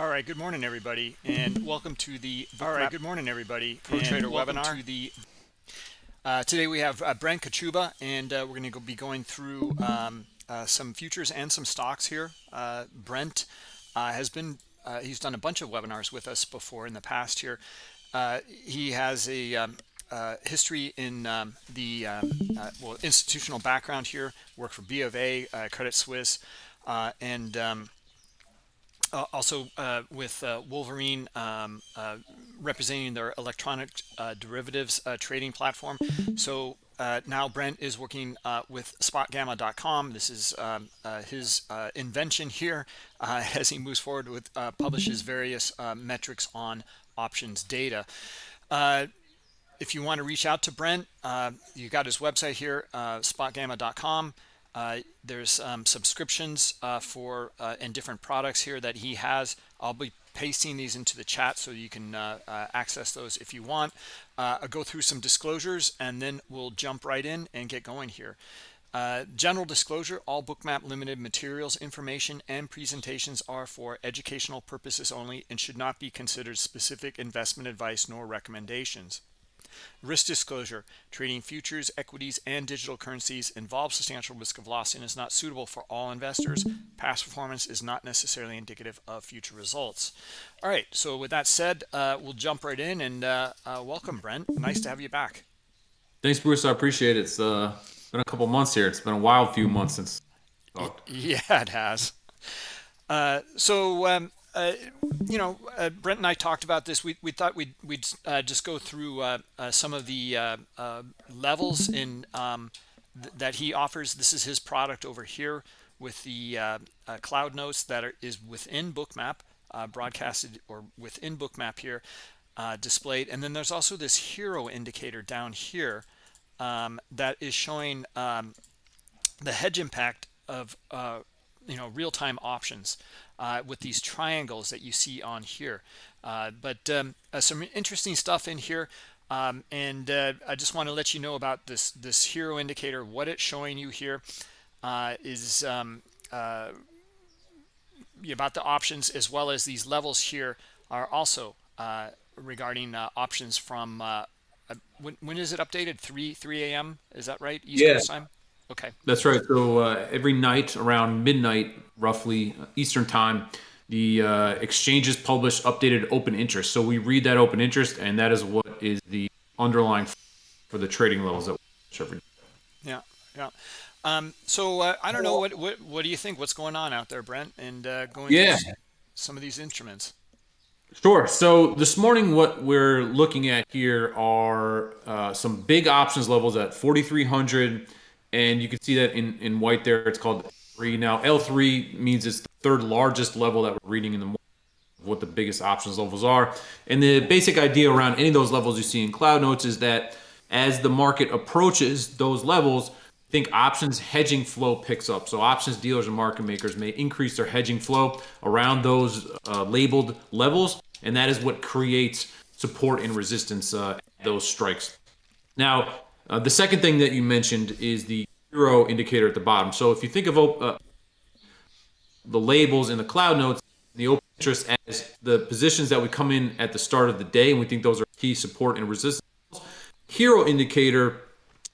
All right, good morning, everybody, and welcome to the. All right, good morning, everybody, Pro Trader webinar. To the, uh, today we have uh, Brent Kochuba, and uh, we're going to be going through um, uh, some futures and some stocks here. Uh, Brent uh, has been he's done a bunch of webinars with us before in the past here. he has a um, history in um, the um, well institutional background here. Worked for B of A, Credit Suisse, and um, also uh, with uh, Wolverine um, uh, representing their electronic uh, derivatives uh, trading platform. So now Brent is working with spotgamma.com. This is um, his invention here as he moves forward with publishes various metrics on options data. if you want to reach out to Brent, you got his website here, spotgamma.com. Uh, there's um, subscriptions uh, for uh, and different products here that he has. I'll be pasting these into the chat so you can uh, uh, access those if you want. Uh, I'll go through some disclosures and then we'll jump right in and get going here. general disclosure, all Bookmap Limited materials, information, and presentations are for educational purposes only and should not be considered specific investment advice nor recommendations. Risk disclosure, trading futures, equities, and digital currencies involves substantial risk of loss and is not suitable for all investors. Past performance is not necessarily indicative of future results. All right, so with that said, uh, we'll jump right in and uh, uh, welcome, Brent. Nice to have you back. Thanks, Bruce. I appreciate it. It's uh, been a couple months here. It's been a wild few months since. Yeah, it has. Uh, so um, you know, uh, Brent and I talked about this. We, we thought we'd, we'd uh, just go through uh, uh, some of the uh, levels in um, th that he offers. This is his product over here with the cloud notes that are, is within Bookmap, broadcasted or within Bookmap here, displayed. And then there's also this HIRO indicator down here um, that is showing um, the hedge impact of you know real-time options uh, with these triangles that you see on here. Uh, but um, uh, some interesting stuff in here. Um, and uh, I just want to let you know about this this HIRO indicator. What it's showing you here uh, is um, uh, about the options as well as these levels here are also regarding options from when, when is it updated 3 3 a.m is that right east yeah. coast time Okay. That's right. So uh, every night around midnight, roughly uh, Eastern time, the uh, exchanges publish updated open interest. So we read that open interest, and that is what is the underlying for the trading levels that we every day. Yeah, yeah. Um, so uh, I don't know what, what what do you think? What's going on out there, Brent? And uh, going yeah. some of these instruments. Sure. So this morning, what we're looking at here are uh, some big options levels at 4,300 and you can see that in, in white there, it's called L3. Now, L3 means it's the third largest level that we're reading in the morning what the biggest options levels are. And the basic idea around any of those levels you see in Cloud Notes is that as the market approaches those levels, think options hedging flow picks up. So options dealers and market makers may increase their hedging flow around those uh, labeled levels, and that is what creates support and resistance uh, those strikes. Now, uh, the second thing that you mentioned is the HIRO indicator at the bottom. So if you think of uh, the labels in the cloud notes, the open interest as the positions that we come in at the start of the day, and we think those are key support and resistance. HIRO indicator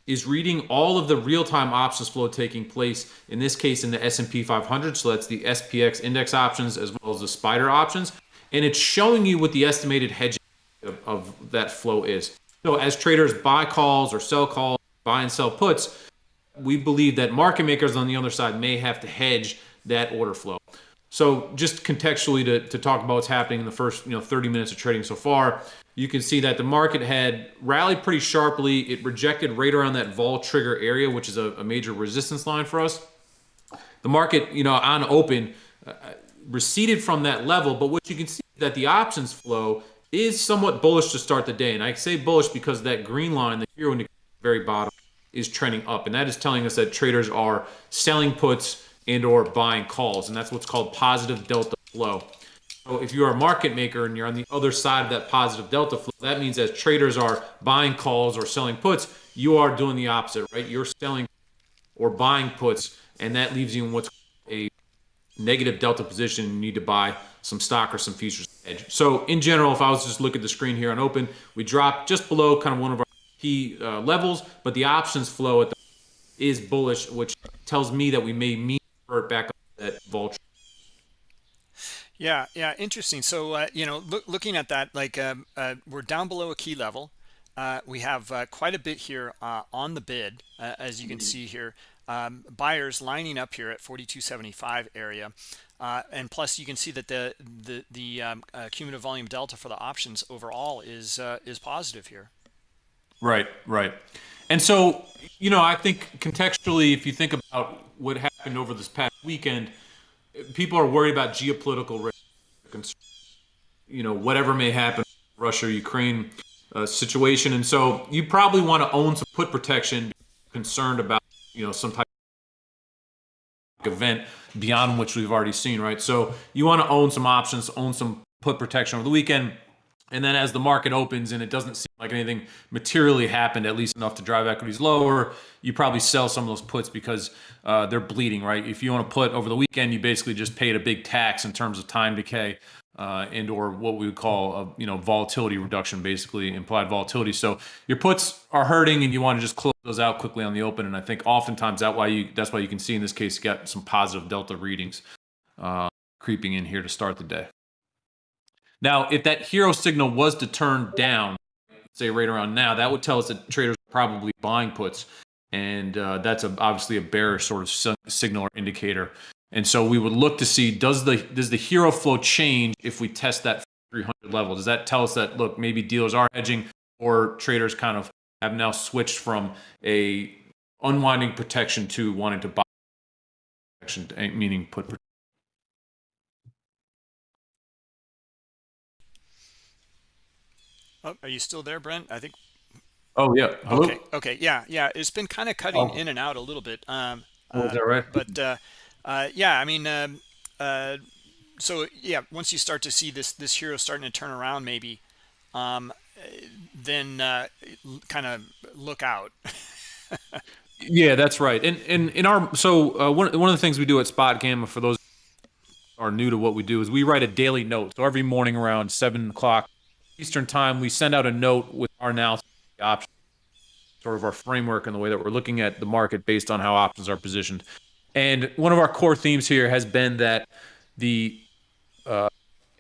is reading all of the real-time options flow taking place, in this case in the S&P 500, so that's the SPX index options as well as the SPIDER options, and it's showing you what the estimated hedging of, of that flow is. So as traders buy calls or sell calls, buy and sell puts, we believe that market makers on the other side may have to hedge that order flow. So just contextually to, to talk about what's happening in the first you know 30 minutes of trading so far, you can see that the market had rallied pretty sharply. It rejected right around that vol trigger area, which is a, a major resistance line for us. The market, you know, on open, uh, receded from that level, but what you can see that the options flow is somewhat bullish to start the day. And I say bullish because that green line, the HIRO indicator very bottom, is trending up. And that is telling us that traders are selling puts and or buying calls. And that's what's called positive delta flow. So if you're a market maker and you're on the other side of that positive delta flow, that means as traders are buying calls or selling puts, you are doing the opposite, right? You're selling or buying puts, and that leaves you in what's a negative delta position. You need to buy some stock or some futures edge. So in general, if I was just look at the screen here on open, we dropped just below kind of one of our key uh, levels, but the options flow at the is bullish, which tells me that we may meet back up that vol. Yeah, yeah, interesting. So uh, you know, look, looking at that, like um, uh, we're down below a key level. Uh, we have uh, quite a bit here uh, on the bid, uh, as you can see here. Um, buyers lining up here at 42.75 area. Uh, and plus, you can see that the the the um, uh, cumulative volume delta for the options overall is uh, is positive here. Right, right. And so, you know, I think contextually, if you think about what happened over this past weekend, people are worried about geopolitical risk, you know, whatever may happen, Russia, Ukraine uh, situation, and so you probably want to own some put protection, concerned about you know some type of event beyond which we've already seen, right? So you want to own some options, own some put protection over the weekend. And then as the market opens and it doesn't seem like anything materially happened, at least enough to drive equities lower, you probably sell some of those puts because uh, they're bleeding, right? If you want to put over the weekend, you basically just paid a big tax in terms of time decay uh, and or what we would call a you know volatility reduction, basically implied volatility. So your puts are hurting, and you want to just close those out quickly on the open. And I think oftentimes that why you that's why you can see in this case got some positive delta readings uh, creeping in here to start the day. Now, if that HIRO signal was to turn down, say right around now, that would tell us that traders are probably buying puts, and uh, that's a, obviously a bearish sort of signal or indicator. And so we would look to see does the does the HIRO flow change if we test that 300 level? Does that tell us that look maybe dealers are hedging or traders kind of have now switched from a unwinding protection to wanting to buy protection, eh, meaning put protection. Oh, are you still there, Brent? I think. Oh yeah. Hello? Okay. Okay. Yeah. Yeah. It's been kind of cutting oh. in and out a little bit. Um, oh, is that right? Uh, but uh, uh, yeah, I mean, um, uh, so yeah, once you start to see this this HIRO starting to turn around, maybe, um, then uh, kind of look out. yeah, that's right. And and in our so uh, one one of the things we do at Spot Gamma for those are new to what we do is we write a daily note. So every morning around seven o'clock Eastern time, we send out a note with our analysis the options, sort of our framework and the way that we're looking at the market based on how options are positioned. And one of our core themes here has been that the uh,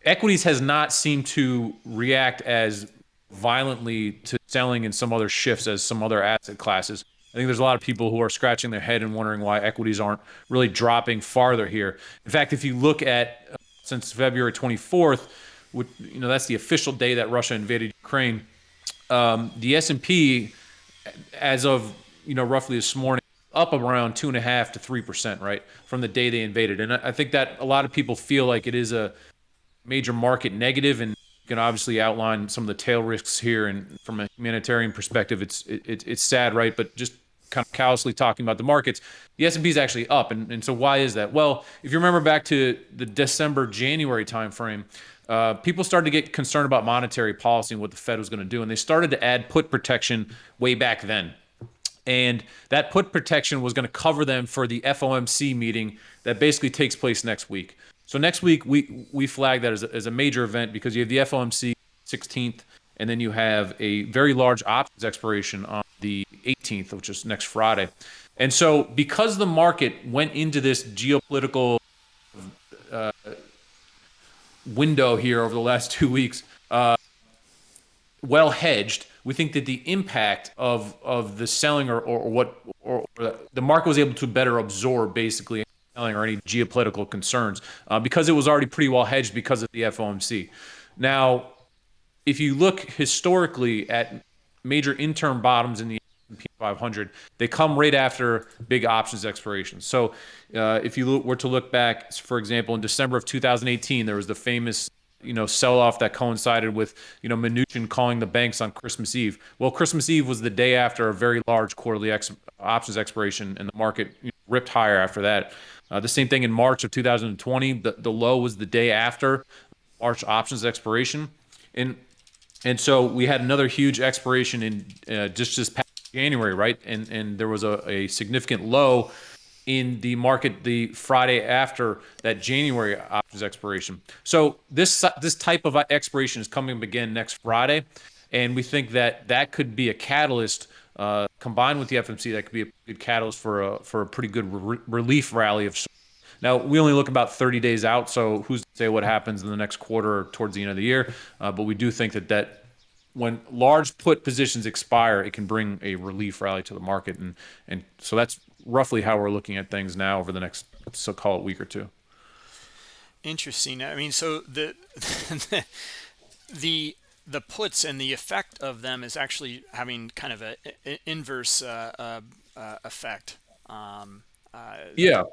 equities has not seemed to react as violently to selling in some other shifts as some other asset classes. I think there's a lot of people who are scratching their head and wondering why equities aren't really dropping farther here. In fact, if you look at uh, since February 24th, which, you know that's the official day that Russia invaded Ukraine, um, the S&P, as of you know roughly this morning, up around two and a half to three percent, right, from the day they invaded. And I think that a lot of people feel like it is a major market negative, and you can obviously outline some of the tail risks here. And from a humanitarian perspective, it's it, it's sad, right? But just kind of callously talking about the markets, the S&P is actually up, and, and so why is that? Well, if you remember back to the December January timeframe, uh, people started to get concerned about monetary policy and what the Fed was going to do, and they started to add put protection way back then and that put protection was going to cover them for the FOMC meeting that basically takes place next week. So next week we we flag that as a, as a major event because you have the FOMC 16th, and then you have a very large options expiration on the 18th, which is next Friday. And so because the market went into this geopolitical uh, window here over the last two weeks, uh, well hedged we think that the impact of of the selling or, or, what or, or the market was able to better absorb basically selling or any geopolitical concerns uh, because it was already pretty well hedged because of the FOMC. Now, if you look historically at major interim bottoms in the S&P 500, they come right after big options expirations. So, uh, if you were to look back, for example, in December of 2018, there was the famous you know sell off that coincided with you know Mnuchin calling the banks on Christmas Eve. Well, Christmas Eve was the day after a very large quarterly ex- options expiration, and the market ripped higher after that. Uh, the same thing in March of 2020. The, the low was the day after March options expiration, and and so we had another huge expiration in uh, just this past January, right? And and there was a, a significant low in the market the Friday after that January options expiration. So this this type of expiration is coming again next Friday, and we think that that could be a catalyst uh, combined with the FMC that could be a good catalyst for a for a pretty good re- relief rally of. Now we only look about 30 days out, so who's to say what happens in the next quarter or towards the end of the year? Uh, but we do think that that when large put positions expire, it can bring a relief rally to the market, and and so that's roughly how we're looking at things now over the next so call it week or two. Interesting. I mean, so the the the puts and the effect of them is actually having kind of a, a inverse uh, uh, uh, effect. Um, uh, yeah,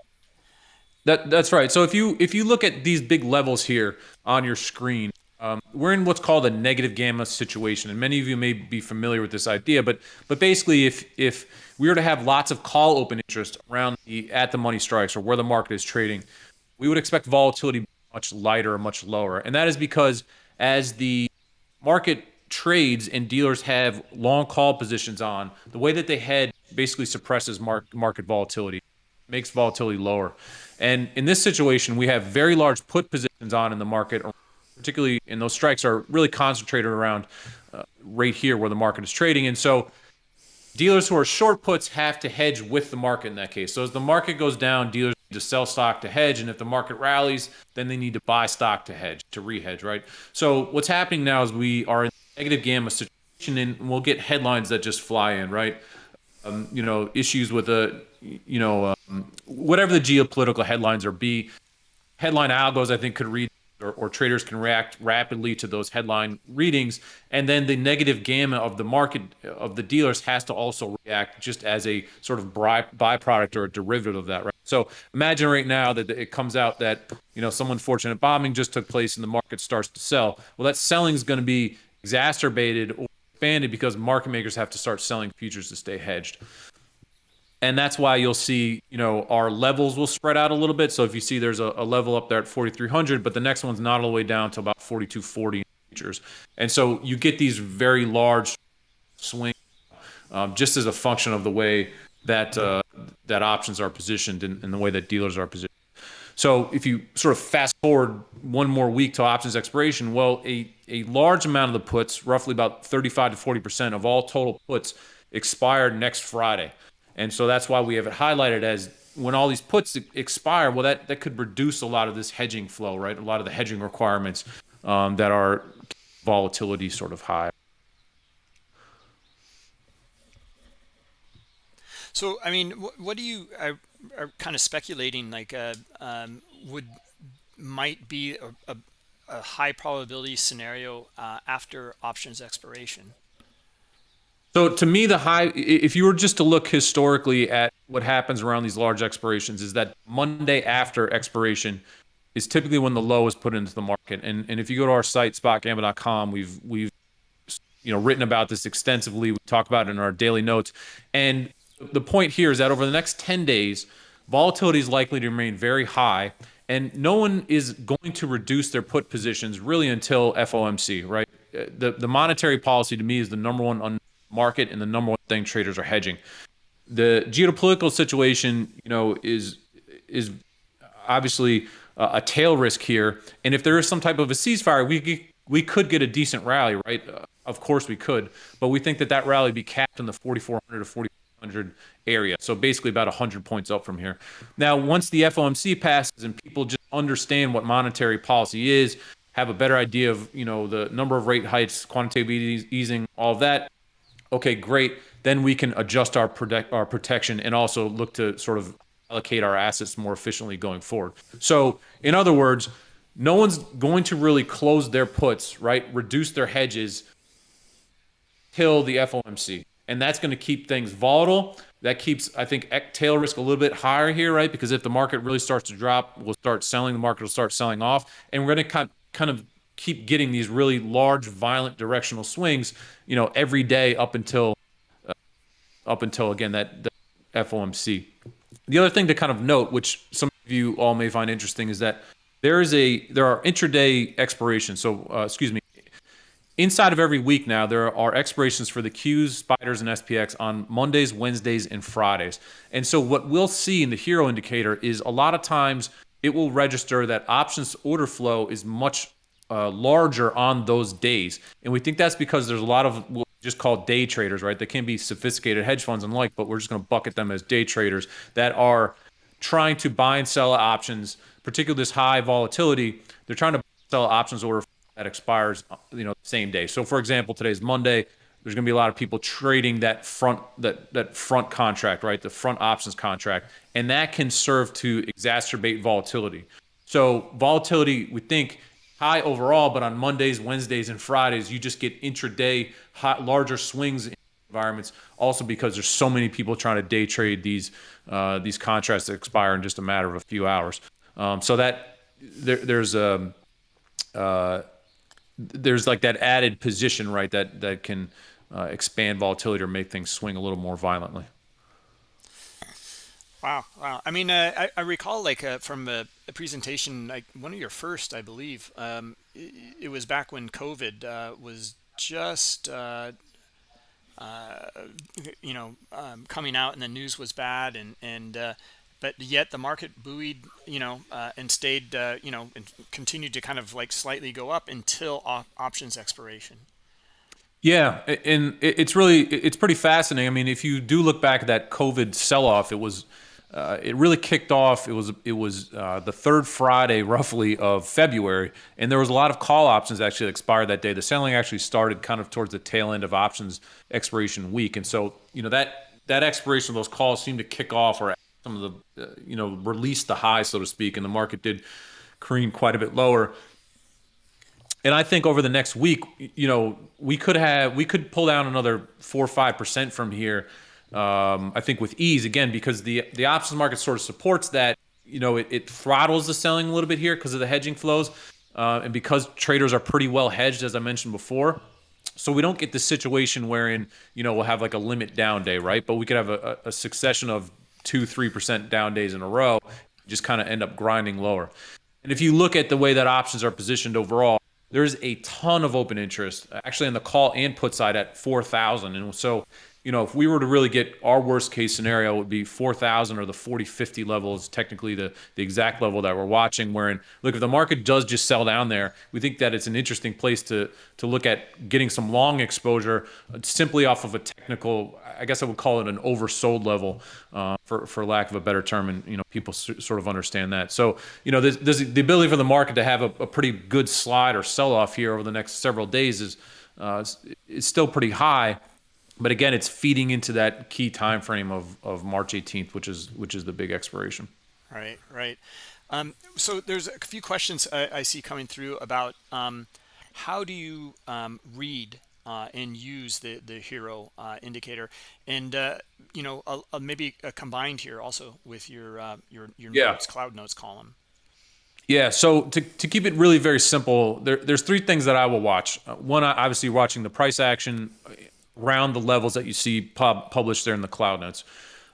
that that's right. So if you if you look at these big levels here on your screen, um, we're in what's called a negative gamma situation, and many of you may be familiar with this idea. But but basically, if if we were to have lots of call open interest around the at the money strikes or where the market is trading, we would expect volatility much lighter much lower, and that is because as the market trades and dealers have long call positions on, the way that they head basically suppresses mark, market volatility, makes volatility lower. And in this situation, we have very large put positions on in the market particularly in those strikes, are really concentrated around uh, right here where the market is trading. And so dealers who are short puts have to hedge with the market in that case. So as the market goes down, dealers need to sell stock to hedge. And if the market rallies, then they need to buy stock to hedge, to re-hedge, right? So what's happening now is we are in a negative gamma situation and we'll get headlines that just fly in, right? Um, you know, issues with a, you know, um, whatever the geopolitical headlines are be. Headline algos, I think, could read or, or, traders can react rapidly to those headline readings. And then the negative gamma of the market of the dealers has to also react just as a sort of byproduct or a derivative of that, right? So imagine right now that it comes out that you know some unfortunate bombing just took place and the market starts to sell. Well, that selling is going to be exacerbated or expanded because market makers have to start selling futures to stay hedged and that's why you'll see you know our levels will spread out a little bit. So if you see there's a, a level up there at 4300 but the next one's not all the way down to about 4240 futures and so you get these very large swings um, just as a function of the way that uh, that options are positioned and, and the way that dealers are positioned. So if you sort of fast forward one more week to options expiration well a, a large amount of the puts roughly about 35 to 40 percent of all total puts expired next friday and so that's why we have it highlighted as when all these puts expire, well, that, that could reduce a lot of this hedging flow, right? A lot of the hedging requirements um, that are volatility sort of high. So, I mean, what, what do you are, are, kind of speculating like uh, um, would might be a, a, a high probability scenario uh, after options expiration? So to me, the high, if you were just to look historically at what happens around these large expirations, is that Monday after expiration is typically when the low is put into the market. And and if you go to our site spotgamma.com, we've we've you know written about this extensively. We talk about it in our daily notes. And the point here is that over the next 10 days, volatility is likely to remain very high. And no one is going to reduce their put positions really until FOMC, right? Uh, the, the monetary policy to me is the number one un- market and the number one thing traders are hedging. The geopolitical situation, you know, is is obviously a tail risk here, and if there is some type of a ceasefire, we we could get a decent rally, right? Uh, of course we could, but we think that that rally be capped in the 4400 to 4400 area. So basically about 100 points up from here. Now, once the FOMC passes and people just understand what monetary policy is, have a better idea of, you know, the number of rate hikes, quantitative easing, all of that, okay, great. Then we can adjust our protect our protection and also look to sort of allocate our assets more efficiently going forward. So, in other words, no one's going to really close their puts, right? Reduce their hedges till the FOMC. And that's going to keep things volatile. That keeps, I think, tail risk a little bit higher here, right? Because if the market really starts to drop, we'll start selling, the market will start selling off. And we're going to kind of keep getting these really large, violent directional swings, you know, every day up until uh, up until again that, FOMC. The other thing to kind of note, which some of you all may find interesting, is that there is a there are intraday expirations. So uh, excuse me, inside of every week now, there are expirations for the Qs, Spiders, and SPX on Mondays, Wednesdays, and Fridays. And so what we'll see in the HIRO indicator is a lot of times it will register that options order flow is much uh, larger on those days. And we think that's because there's a lot of we just called day traders, right? They can be sophisticated hedge funds and like, but we're just going to bucket them as day traders that are trying to buy and sell options, particularly this high volatility. They're trying to sell options order that expires, you know, same day. So, for example, today's Monday. There's going to be a lot of people trading that front that that front contract, right? The front options contract, and that can serve to exacerbate volatility. So, volatility, we think high overall, but on Mondays, Wednesdays, and Fridays, you just get intraday hot, larger swings in environments. Also, because there's so many people trying to day trade these uh, these contracts that expire in just a matter of a few hours. Um, so that there, there's a um, uh, there's like that added position, right? That that can uh, expand volatility or make things swing a little more violently. Wow, wow. I mean, uh, I, I, recall like uh, from a, a, presentation, like one of your first, I believe. Um, it, it, was back when COVID uh, was just, uh, uh, you know, um, coming out, and the news was bad, and and but yet the market buoyed, you know, and stayed, you know, and continued to kind of like slightly go up until op options expiration. Yeah, and it's really it's pretty fascinating. I mean, if you do look back at that COVID sell-off, it was uh, it really kicked off. It was it was uh, the third Friday, roughly, of February, and there was a lot of call options actually expired that day. The selling actually started kind of towards the tail end of options expiration week, and so you know that that expiration of those calls seemed to kick off or some of the uh, you know release the high, so to speak, and the market did cream quite a bit lower. And I think over the next week, you know, we could have we could pull down another four or five percent from here um, I think with ease again because the the options market sort of supports that. You know, it, it throttles the selling a little bit here because of the hedging flows, uh, and because traders are pretty well hedged, as I mentioned before. So we don't get the situation wherein you know we'll have like a limit down day, right? But we could have a, a succession of two, three percent down days in a row, just kind of end up grinding lower. And if you look at the way that options are positioned overall, there's a ton of open interest actually on the call and put side at 4,000. And so you know, if we were to really get our worst case scenario, would be 4,000 or the 40, 50 level is technically the, the exact level that we're watching. Wherein, look, if the market does just sell down there, we think that it's an interesting place to to look at getting some long exposure uh, simply off of a technical, I guess I would call it an oversold level, uh, for for lack of a better term, and you know, people sort of understand that. So, you know, there's, there's the ability for the market to have a, a pretty good slide or sell off here over the next several days is uh, is still pretty high but again, it's feeding into that key time frame of, of March 18th, which is which is the big expiration. Right, right. Um, so there's a few questions I, I see coming through about um, how do you um, read uh, and use the the HIRO uh, indicator, and uh, you know maybe combined here also with your uh, your your yeah. notes, cloud notes column. Yeah, so to, to keep it really very simple, there, there's three things that I will watch. Uh, one, obviously watching the price action around the levels that you see pub published there in the cloud notes.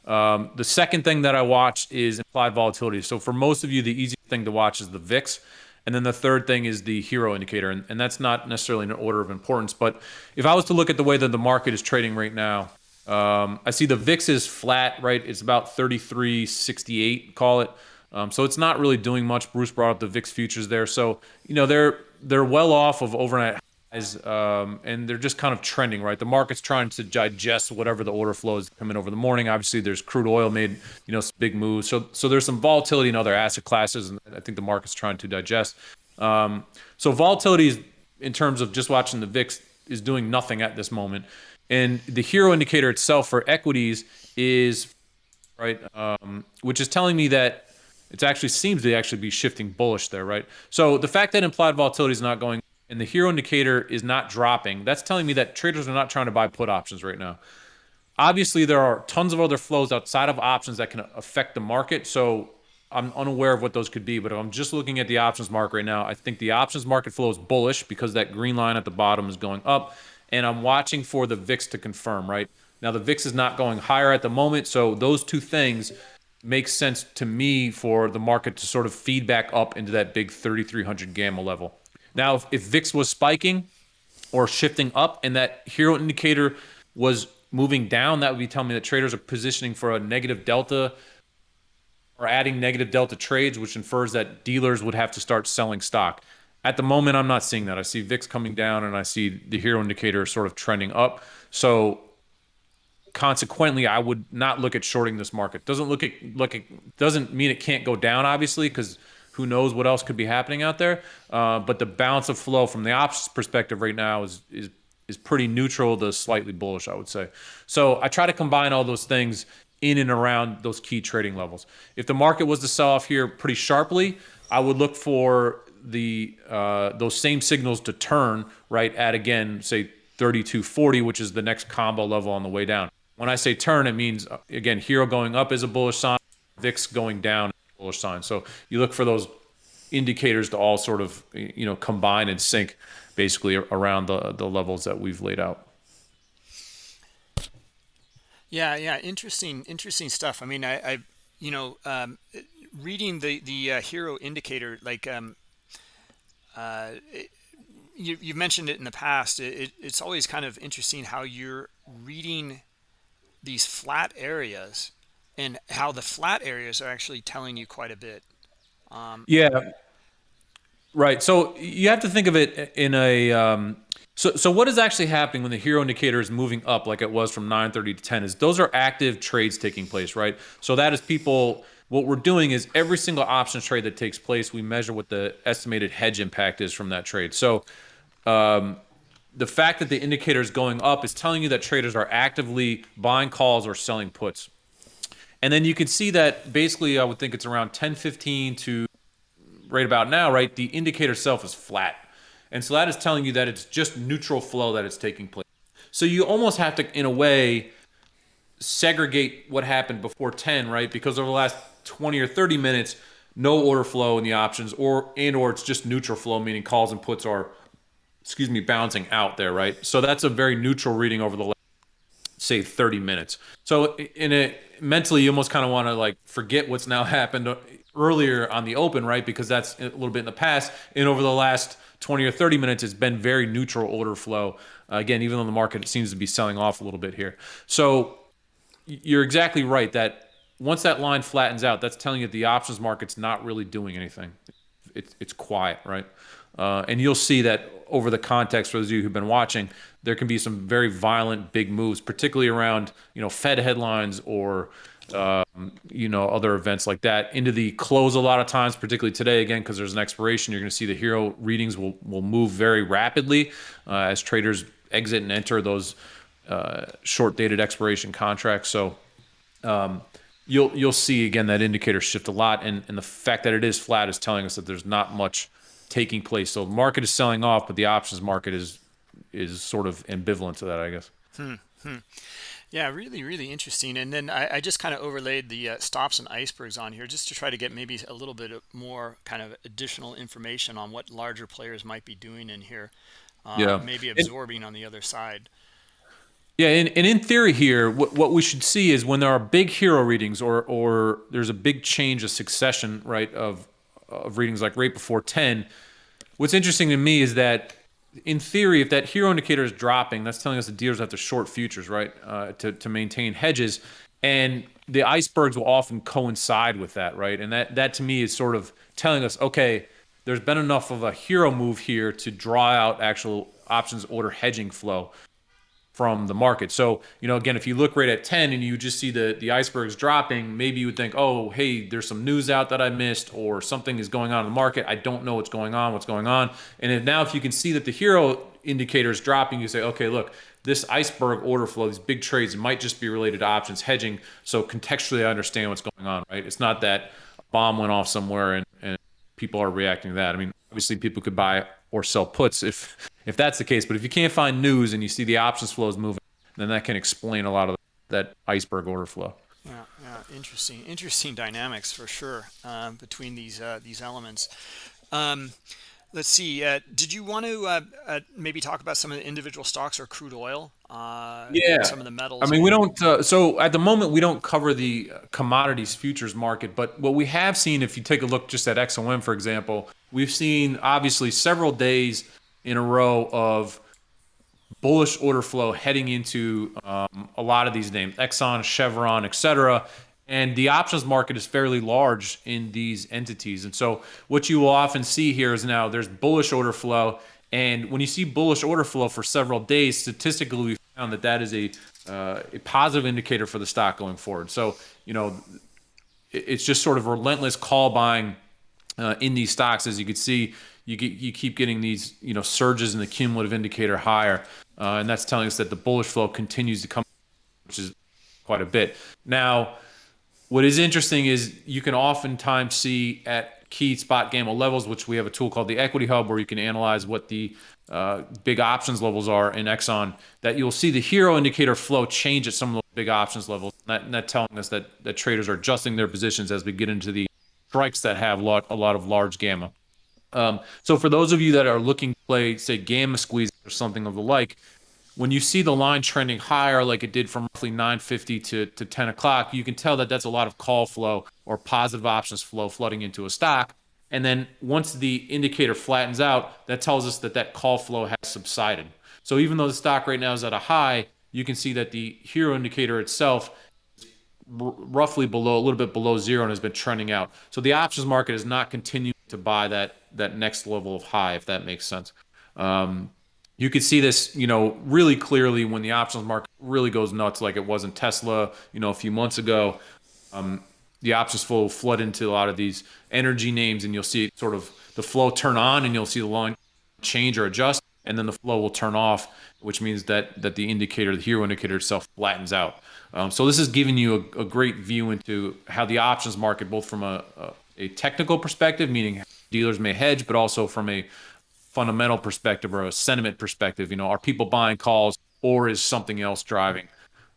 Um, the second thing that I watch is implied volatility. So for most of you, the easy thing to watch is the VIX. And then the third thing is the HIRO indicator. And, and that's not necessarily in order of importance. But if I was to look at the way that the market is trading right now, um, I see the VIX is flat, right? It's about 33.68, call it. Um, so it's not really doing much. Bruce brought up the VIX futures there. So, you know, they're they're well off of overnight um, and they're just kind of trending, right? The market's trying to digest whatever the order flows come in over the morning. Obviously, there's crude oil made, you know, big moves. So, so there's some volatility in other asset classes, and I think the market's trying to digest. Um, so volatility is, in terms of just watching the VIX, is doing nothing at this moment. And the HIRO indicator itself for equities is right, um, which is telling me that it actually seems to actually be shifting bullish there, right? So the fact that implied volatility is not going and the HIRO indicator is not dropping, that's telling me that traders are not trying to buy put options right now. Obviously, there are tons of other flows outside of options that can affect the market. So I'm unaware of what those could be, but if I'm just looking at the options market right now, I think the options market flow is bullish because that green line at the bottom is going up, and I'm watching for the VIX to confirm, right? Now, the VIX is not going higher at the moment, so those two things make sense to me for the market to sort of feed back up into that big 3,300 gamma level. Now, if, if VIX was spiking, or shifting up and that HIRO indicator was moving down, that would be telling me that traders are positioning for a negative delta or adding negative delta trades, which infers that dealers would have to start selling stock. At the moment, I'm not seeing that. I see VIX coming down and I see the HIRO indicator sort of trending up. So consequently, I would not look at shorting this market. Doesn't look at look at doesn't mean it can't go down, obviously, because who knows what else could be happening out there. Uh, but the balance of flow from the options perspective right now is is is pretty neutral to slightly bullish, I would say. So I try to combine all those things in and around those key trading levels. If the market was to sell off here pretty sharply, I would look for the uh, those same signals to turn right at again say 3240 which is the next combo level on the way down when i say turn it means uh, again HIRO going up is a bullish sign vix going down bullish sign so you look for those indicators to all sort of you know combine and sync basically around the the levels that we've laid out yeah, yeah, interesting, interesting stuff. I mean, I, I you know, um, reading the the uh, HIRO indicator, like um, uh, it, you you mentioned it in the past. It, it, it's always kind of interesting how you're reading these flat areas and how the flat areas are actually telling you quite a bit. Um, yeah, right. So you have to think of it in a um, so, so what is actually happening when the HIRO indicator is moving up like it was from 930 to 10 is those are active trades taking place, right? So that is people, what we're doing is every single options trade that takes place, we measure what the estimated hedge impact is from that trade. So um, the fact that the indicator is going up is telling you that traders are actively buying calls or selling puts. And then you can see that basically, I would think it's around 1015 to right about now, right? The indicator itself is flat. And so that is telling you that it's just neutral flow that is taking place. So you almost have to, in a way, segregate what happened before 10, right? Because over the last 20 or 30 minutes, no order flow in the options, or and or it's just neutral flow, meaning calls and puts are, excuse me, bouncing out there, right? So that's a very neutral reading over the last, say 30 minutes. So in a mentally, you almost kind of want to like forget what's now happened earlier on the open, right? Because that's a little bit in the past, and over the last 20 or 30 minutes, it's been very neutral order flow. Uh, again, even though the market seems to be selling off a little bit here. So you're exactly right that once that line flattens out, that's telling you the options market's not really doing anything. It's, it's quiet, right? Uh, and you'll see that over the context for those of you who've been watching, there can be some very violent big moves, particularly around you know Fed headlines or um, you know, other events like that. Into the close a lot of times, particularly today, again, because there's an expiration, you're going to see the HIRO readings will, will move very rapidly uh, as traders exit and enter those uh, short dated expiration contracts. So um, you'll you'll see again that indicator shift a lot, and, and the fact that it is flat is telling us that there's not much taking place. So the market is selling off, but the options market is is sort of ambivalent to that, I guess. Hmm. Hmm. Yeah, really, really interesting. And then I, I just kind of overlaid the uh, stops and icebergs on here just to try to get maybe a little bit more kind of additional information on what larger players might be doing in here. Uh, yeah. Maybe absorbing and, on the other side. Yeah, and, and in theory here, what, what we should see is when there are big HIRO readings or or there's a big change of succession, right, of of readings like right before 10, what's interesting to me is that in theory, if that HIRO indicator is dropping, that's telling us the dealers have to short futures, right, uh, to to maintain hedges, and the icebergs will often coincide with that, right? And that that to me is sort of telling us, okay, there's been enough of a HIRO move here to draw out actual options order hedging flow from the market. So, you know, again, if you look right at 10 and you just see the, the icebergs dropping, maybe you would think, oh, hey, there's some news out that I missed or something is going on in the market. I don't know what's going on, what's going on. And if now if you can see that the HIRO indicator is dropping, you say, okay, look, this iceberg order flow, these big trades might just be related to options hedging. So contextually, I understand what's going on, right? It's not that bomb went off somewhere and, and people are reacting to that. I mean, obviously people could buy or sell puts if if that's the case. But if you can't find news and you see the options flows moving, then that can explain a lot of that iceberg order flow. Yeah, yeah, interesting, interesting dynamics for sure uh, between these uh, these elements. Um, let's see. Uh, did you want to uh, uh, maybe talk about some of the individual stocks or crude oil? Uh, yeah, some of the metals. I mean, we don't. so at the moment, we don't cover the commodities futures market, but what we have seen, if you take a look just at XOM, for example, we've seen obviously several days in a row of bullish order flow heading into um, a lot of these names, Exxon, Chevron, etc. And the options market is fairly large in these entities. And so what you will often see here is now there's bullish order flow. And when you see bullish order flow for several days, statistically, we found that that is a, uh, a positive indicator for the stock going forward. So, you know, it's just sort of relentless call buying uh, in these stocks. As you can see, you get, you keep getting these you know surges in the cumulative indicator higher, uh, and that's telling us that the bullish flow continues to come, which is quite a bit. Now, what is interesting is you can oftentimes see at key spot gamma levels, which we have a tool called the Equity Hub, where you can analyze what the uh, big options levels are in Exxon, that you'll see the HIRO indicator flow change at some of those big options levels. And that, that telling us that, that traders are adjusting their positions as we get into the strikes that have lot, a lot of large gamma. Um, so for those of you that are looking to play, say, gamma squeeze or something of the like, when you see the line trending higher like it did from roughly 950 to, to 10 o'clock, you can tell that that's a lot of call flow or positive options flow flooding into a stock. And then once the indicator flattens out, that tells us that that call flow has subsided. So even though the stock right now is at a high, you can see that the HIRO indicator itself is roughly below a little bit below zero and has been trending out. So the options market is not continuing to buy that that next level of high, if that makes sense. Um, you could see this, you know, really clearly when the options market really goes nuts, like it was in Tesla, you know, a few months ago. Um, the options flow flood into a lot of these energy names, and you'll see sort of the flow turn on, and you'll see the line change or adjust, and then the flow will turn off, which means that that the indicator, the HIRO indicator itself, flattens out. Um, so this is giving you a, a, great view into how the options market, both from a, a, a technical perspective, meaning dealers may hedge, but also from a fundamental perspective or a sentiment perspective. You know, are people buying calls or is something else driving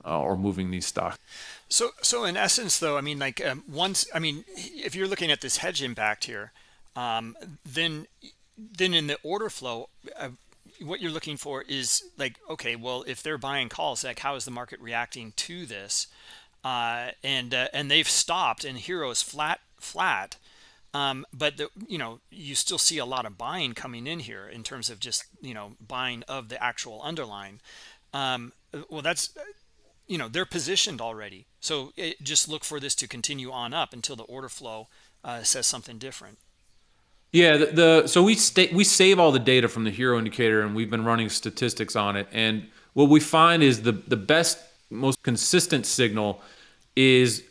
uh, or moving these stocks? So, so in essence, though, I mean, like um, once, I mean, if you're looking at this hedge impact here, um, then, then in the order flow, uh, what you're looking for is like, okay, well, if they're buying calls, like how is the market reacting to this? Uh, and uh, and they've stopped, and HIRO is flat, flat. Um, but the, you know you still see a lot of buying coming in here in terms of just you know buying of the actual underline um, well that's you know they're positioned already. So it, just look for this to continue on up until the order flow uh, says something different. Yeah the, the so we stay we save all the data from the HIRO indicator and we've been running statistics on it. And what we find is the the best most consistent signal is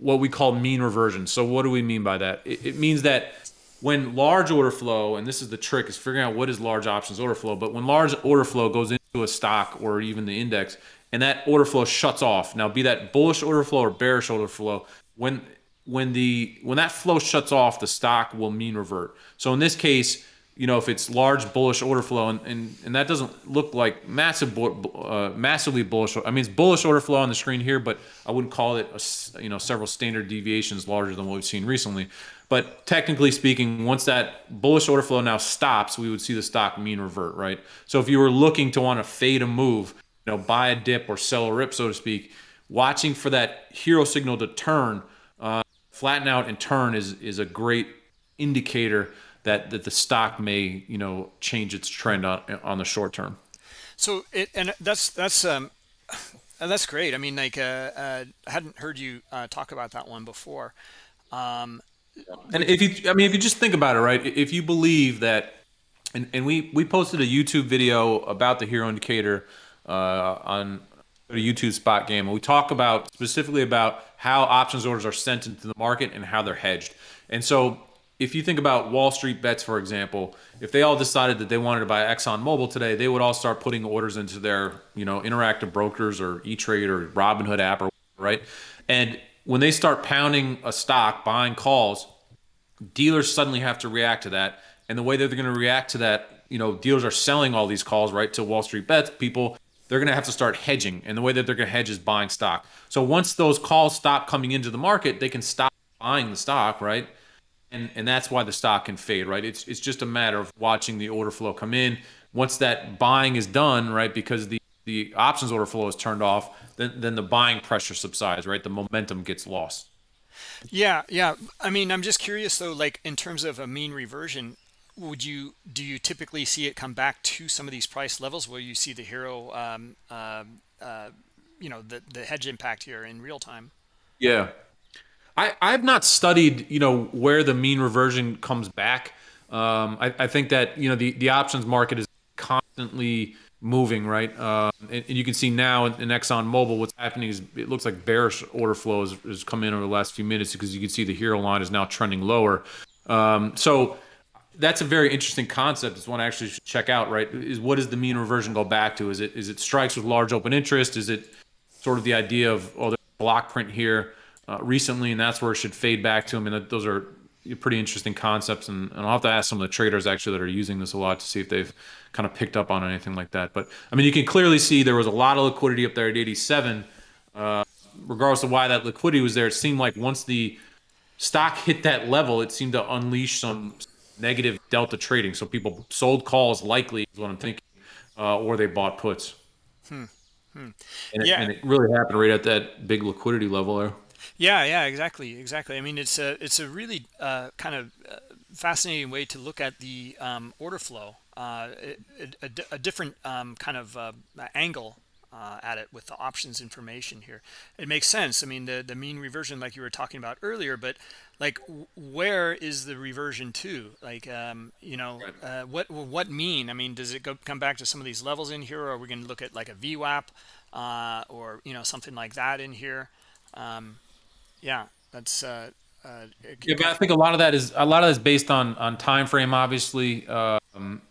what we call mean reversion. So what do we mean by that? It, it, means that when large order flow, and this is the trick, is figuring out what is large options order flow. But when large order flow goes into a stock or even the index, and that order flow shuts off. Now, be that bullish order flow or bearish order flow, when when the when that flow shuts off, the stock will mean revert. So in this case, you know, if it's large bullish order flow, and, and, and that doesn't look like massive, uh, massively bullish. I mean, it's bullish order flow on the screen here, but I wouldn't call it, a, you know, several standard deviations larger than what we've seen recently. But technically speaking, once that bullish order flow now stops, we would see the stock mean revert, right? So if you were looking to want to fade a move, you know, buy a dip or sell a rip, so to speak, watching for that HIRO signal to turn, uh, flatten out and turn is is a great indicator that that the stock may you know change its trend on on the short term. So it and that's that's um that's great. I mean, like uh, uh, I hadn't heard you uh, talk about that one before. Um, and if you, I mean, if you just think about it, right? If you believe that, and, and we we posted a YouTube video about the HIRO indicator uh, on a YouTube Spot Gamma, and we talk about specifically about how options orders are sent into the market and how they're hedged. And so if you think about Wall Street bets, for example, if they all decided that they wanted to buy Exxon Mobil today, they would all start putting orders into their, you know, interactive brokers or E-Trade or Robinhood app or right. And when they start pounding a stock, buying calls, dealers suddenly have to react to that. And the way that they're going to react to that, you know, dealers are selling all these calls right to Wall Street bets. People, they're going to have to start hedging, and the way that they're going to hedge is buying stock. So once those calls stop coming into the market, they can stop buying the stock, right? And and that's why the stock can fade, right? It's it's just a matter of watching the order flow come in. Once that buying is done, right, because the the options order flow is turned off, then then the buying pressure subsides, right? The momentum gets lost. Yeah, yeah. I mean, I'm just curious though, like in terms of a mean reversion, would you do you typically see it come back to some of these price levels where you see the HIRO um, uh, uh, you know the the hedge impact here in real time yeah i i've not studied you know where the mean reversion comes back um, I, I think that you know the the options market is constantly moving, right? Uh, and, and, you can see now in, in Exxon Mobil, what's happening is it looks like bearish order flow has, has come in over the last few minutes because you can see the HIRO line is now trending lower. Um, so that's a very interesting concept. It's one I actually should check out, right? Is what does the mean reversion go back to? Is it is it strikes with large open interest? Is it sort of the idea of oh, there's a block print here uh, recently, and that's where it should fade back to? I mean, those are pretty interesting concepts, and, and I'll have to ask some of the traders actually that are using this a lot to see if they've kind of picked up on anything like that. But I mean, you can clearly see there was a lot of liquidity up there at 87. Uh, regardless of why that liquidity was there, it seemed like once the stock hit that level, it seemed to unleash some negative delta trading. So people sold calls, likely is what I'm thinking, uh, or they bought puts. Hmm. Hmm. And, it, yeah. and it really happened right at that big liquidity level there. Yeah, yeah, exactly, exactly. I mean, it's a it's a really uh, kind of uh, fascinating way to look at the um, order flow, uh, a, a, a, different um, kind of uh, angle uh, at it with the options information here. It makes sense. I mean, the the mean reversion, like you were talking about earlier, but like where is the reversion to? Like, um, you know, uh, what what mean? I mean, does it go come back to some of these levels in here, or are we going to look at like a VWAP or you know something like that in here? Yeah, that's. Uh, uh, yeah, but I think a lot of that is a lot of that is based on on time frame. Obviously, um,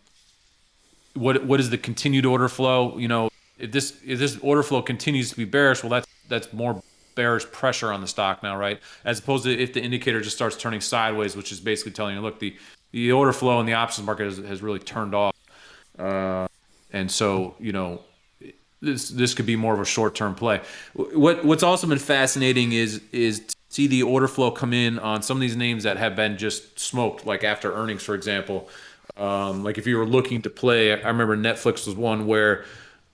what what is the continued order flow? You know, if this if this order flow continues to be bearish, well, that's that's more bearish pressure on the stock now, right? As opposed to if the indicator just starts turning sideways, which is basically telling you, look, the the order flow in the options market has, has really turned off, uh, and so you know this this could be more of a short term play. What what's also been fascinating is is to see the order flow come in on some of these names that have been just smoked, like after earnings, for example. Um, like if you were looking to play, I remember Netflix was one where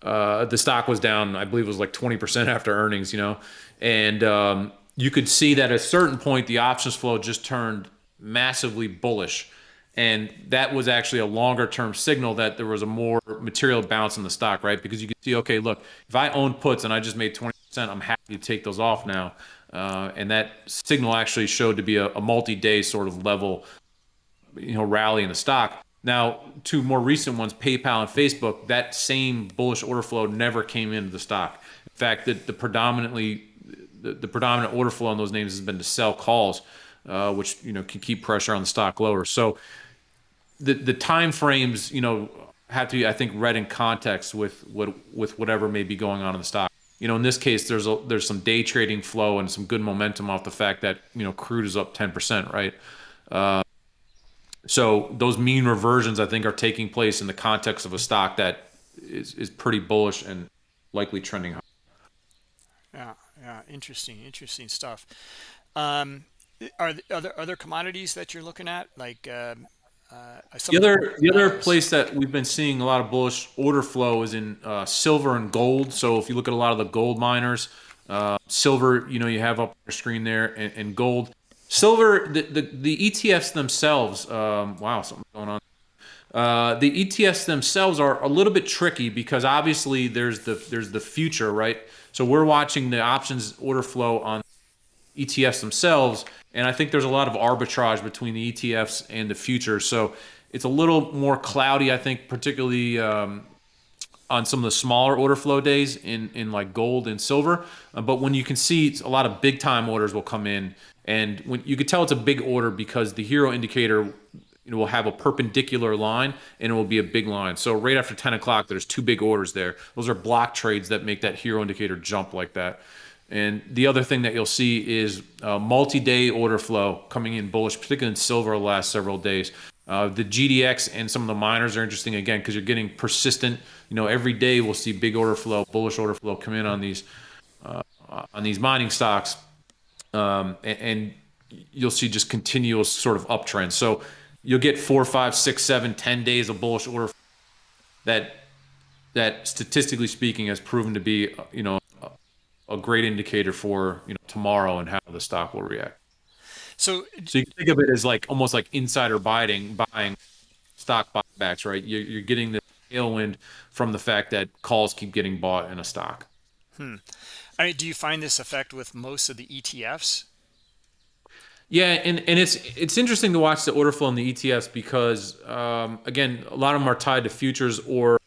uh, the stock was down, I believe it was like 20% after earnings, you know, and um, you could see that at a certain point the options flow just turned massively bullish and that was actually a longer term signal that there was a more material bounce in the stock, right? Because you can see, okay, look, if I own puts and I just made 20%, I'm happy to take those off now. Uh, and that signal actually showed to be a, a multi-day sort of level, you know, rally in the stock. Now, two more recent ones, PayPal and Facebook, that same bullish order flow never came into the stock. In fact, the, the predominantly the, the predominant order flow on those names has been to sell calls, uh, which you know can keep pressure on the stock lower. So the the time frames, you know, have to be, I think, read in context with what with whatever may be going on in the stock. You know, in this case, there's a, there's some day trading flow and some good momentum off the fact that you know crude is up 10%, right? Uh, so those mean reversions, I think, are taking place in the context of a stock that is is pretty bullish and likely trending high. Yeah, yeah, interesting, interesting stuff. Um, are other other commodities that you're looking at, like? Um, uh, the other the other place that we've been seeing a lot of bullish order flow is in uh, silver and gold. So if you look at a lot of the gold miners, uh, silver, you know, you have up on your screen there, and, and gold. Silver, the, the, the ETFs themselves, um, wow, something's going on. Uh, the ETFs themselves are a little bit tricky because obviously there's the there's the future, right? So we're watching the options order flow on ETFs themselves, and I think there's a lot of arbitrage between the ETFs and the futures. So it's a little more cloudy, I think, particularly um, on some of the smaller order flow days in, in like gold and silver. Uh, but when you can see a lot of big time orders will come in, and when you can tell it's a big order because the HIRO indicator will have a perpendicular line and it will be a big line. So right after 10 o'clock, there's two big orders there. Those are block trades that make that HIRO indicator jump like that. And the other thing that you'll see is uh, multi-day order flow coming in bullish, particularly in silver the last several days. Uh, the GDX and some of the miners are interesting again because you're getting persistent. You know, every day we'll see big order flow, bullish order flow come in on these uh, on these mining stocks, um, and, and, you'll see just continuous sort of uptrend. So you'll get four, five, six, seven, ten days of bullish order that that statistically speaking has proven to be you know a great indicator for you know tomorrow and how the stock will react. So, so you can think of it as like almost like insider buying, buying stock buybacks, right? You're, you're getting the tailwind from the fact that calls keep getting bought in a stock. Hmm. I mean, do you find this effect with most of the ETFs? Yeah, and, and it's it's interesting to watch the order flow in the ETFs because um, again, a lot of them are tied to futures or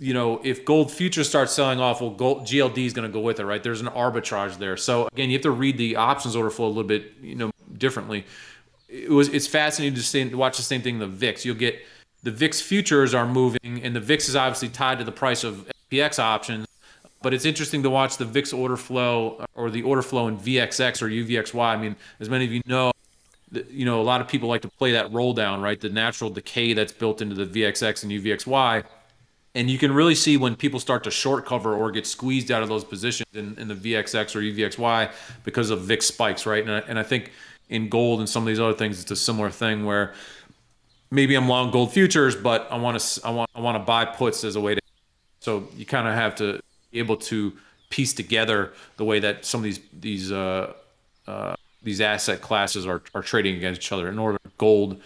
you know, if gold futures start selling off, well, gold, GLD is going to go with it, right? There's an arbitrage there. So again, you have to read the options order flow a little bit, you know, differently. It was it's fascinating to, see, watch the same thing in the VIX. You'll get the VIX futures are moving, and the VIX is obviously tied to the price of SPX options. But it's interesting to watch the VIX order flow uh, or the order flow in VXX or UVXY. I mean, as many of you know, you know, a lot of people like to play that roll down, right? The natural decay that's built into the VXX and UVXY and you can really see when people start to short cover or get squeezed out of those positions in, in the VXX or UVXY because of VIX spikes, right? And I, and I think in gold and some of these other things, it's a similar thing where maybe I'm long gold futures, but I want to I want I want to buy puts as a way to. So you kind of have to be able to piece together the way that some of these these uh, uh, these asset classes are, are trading against each other. In order, gold,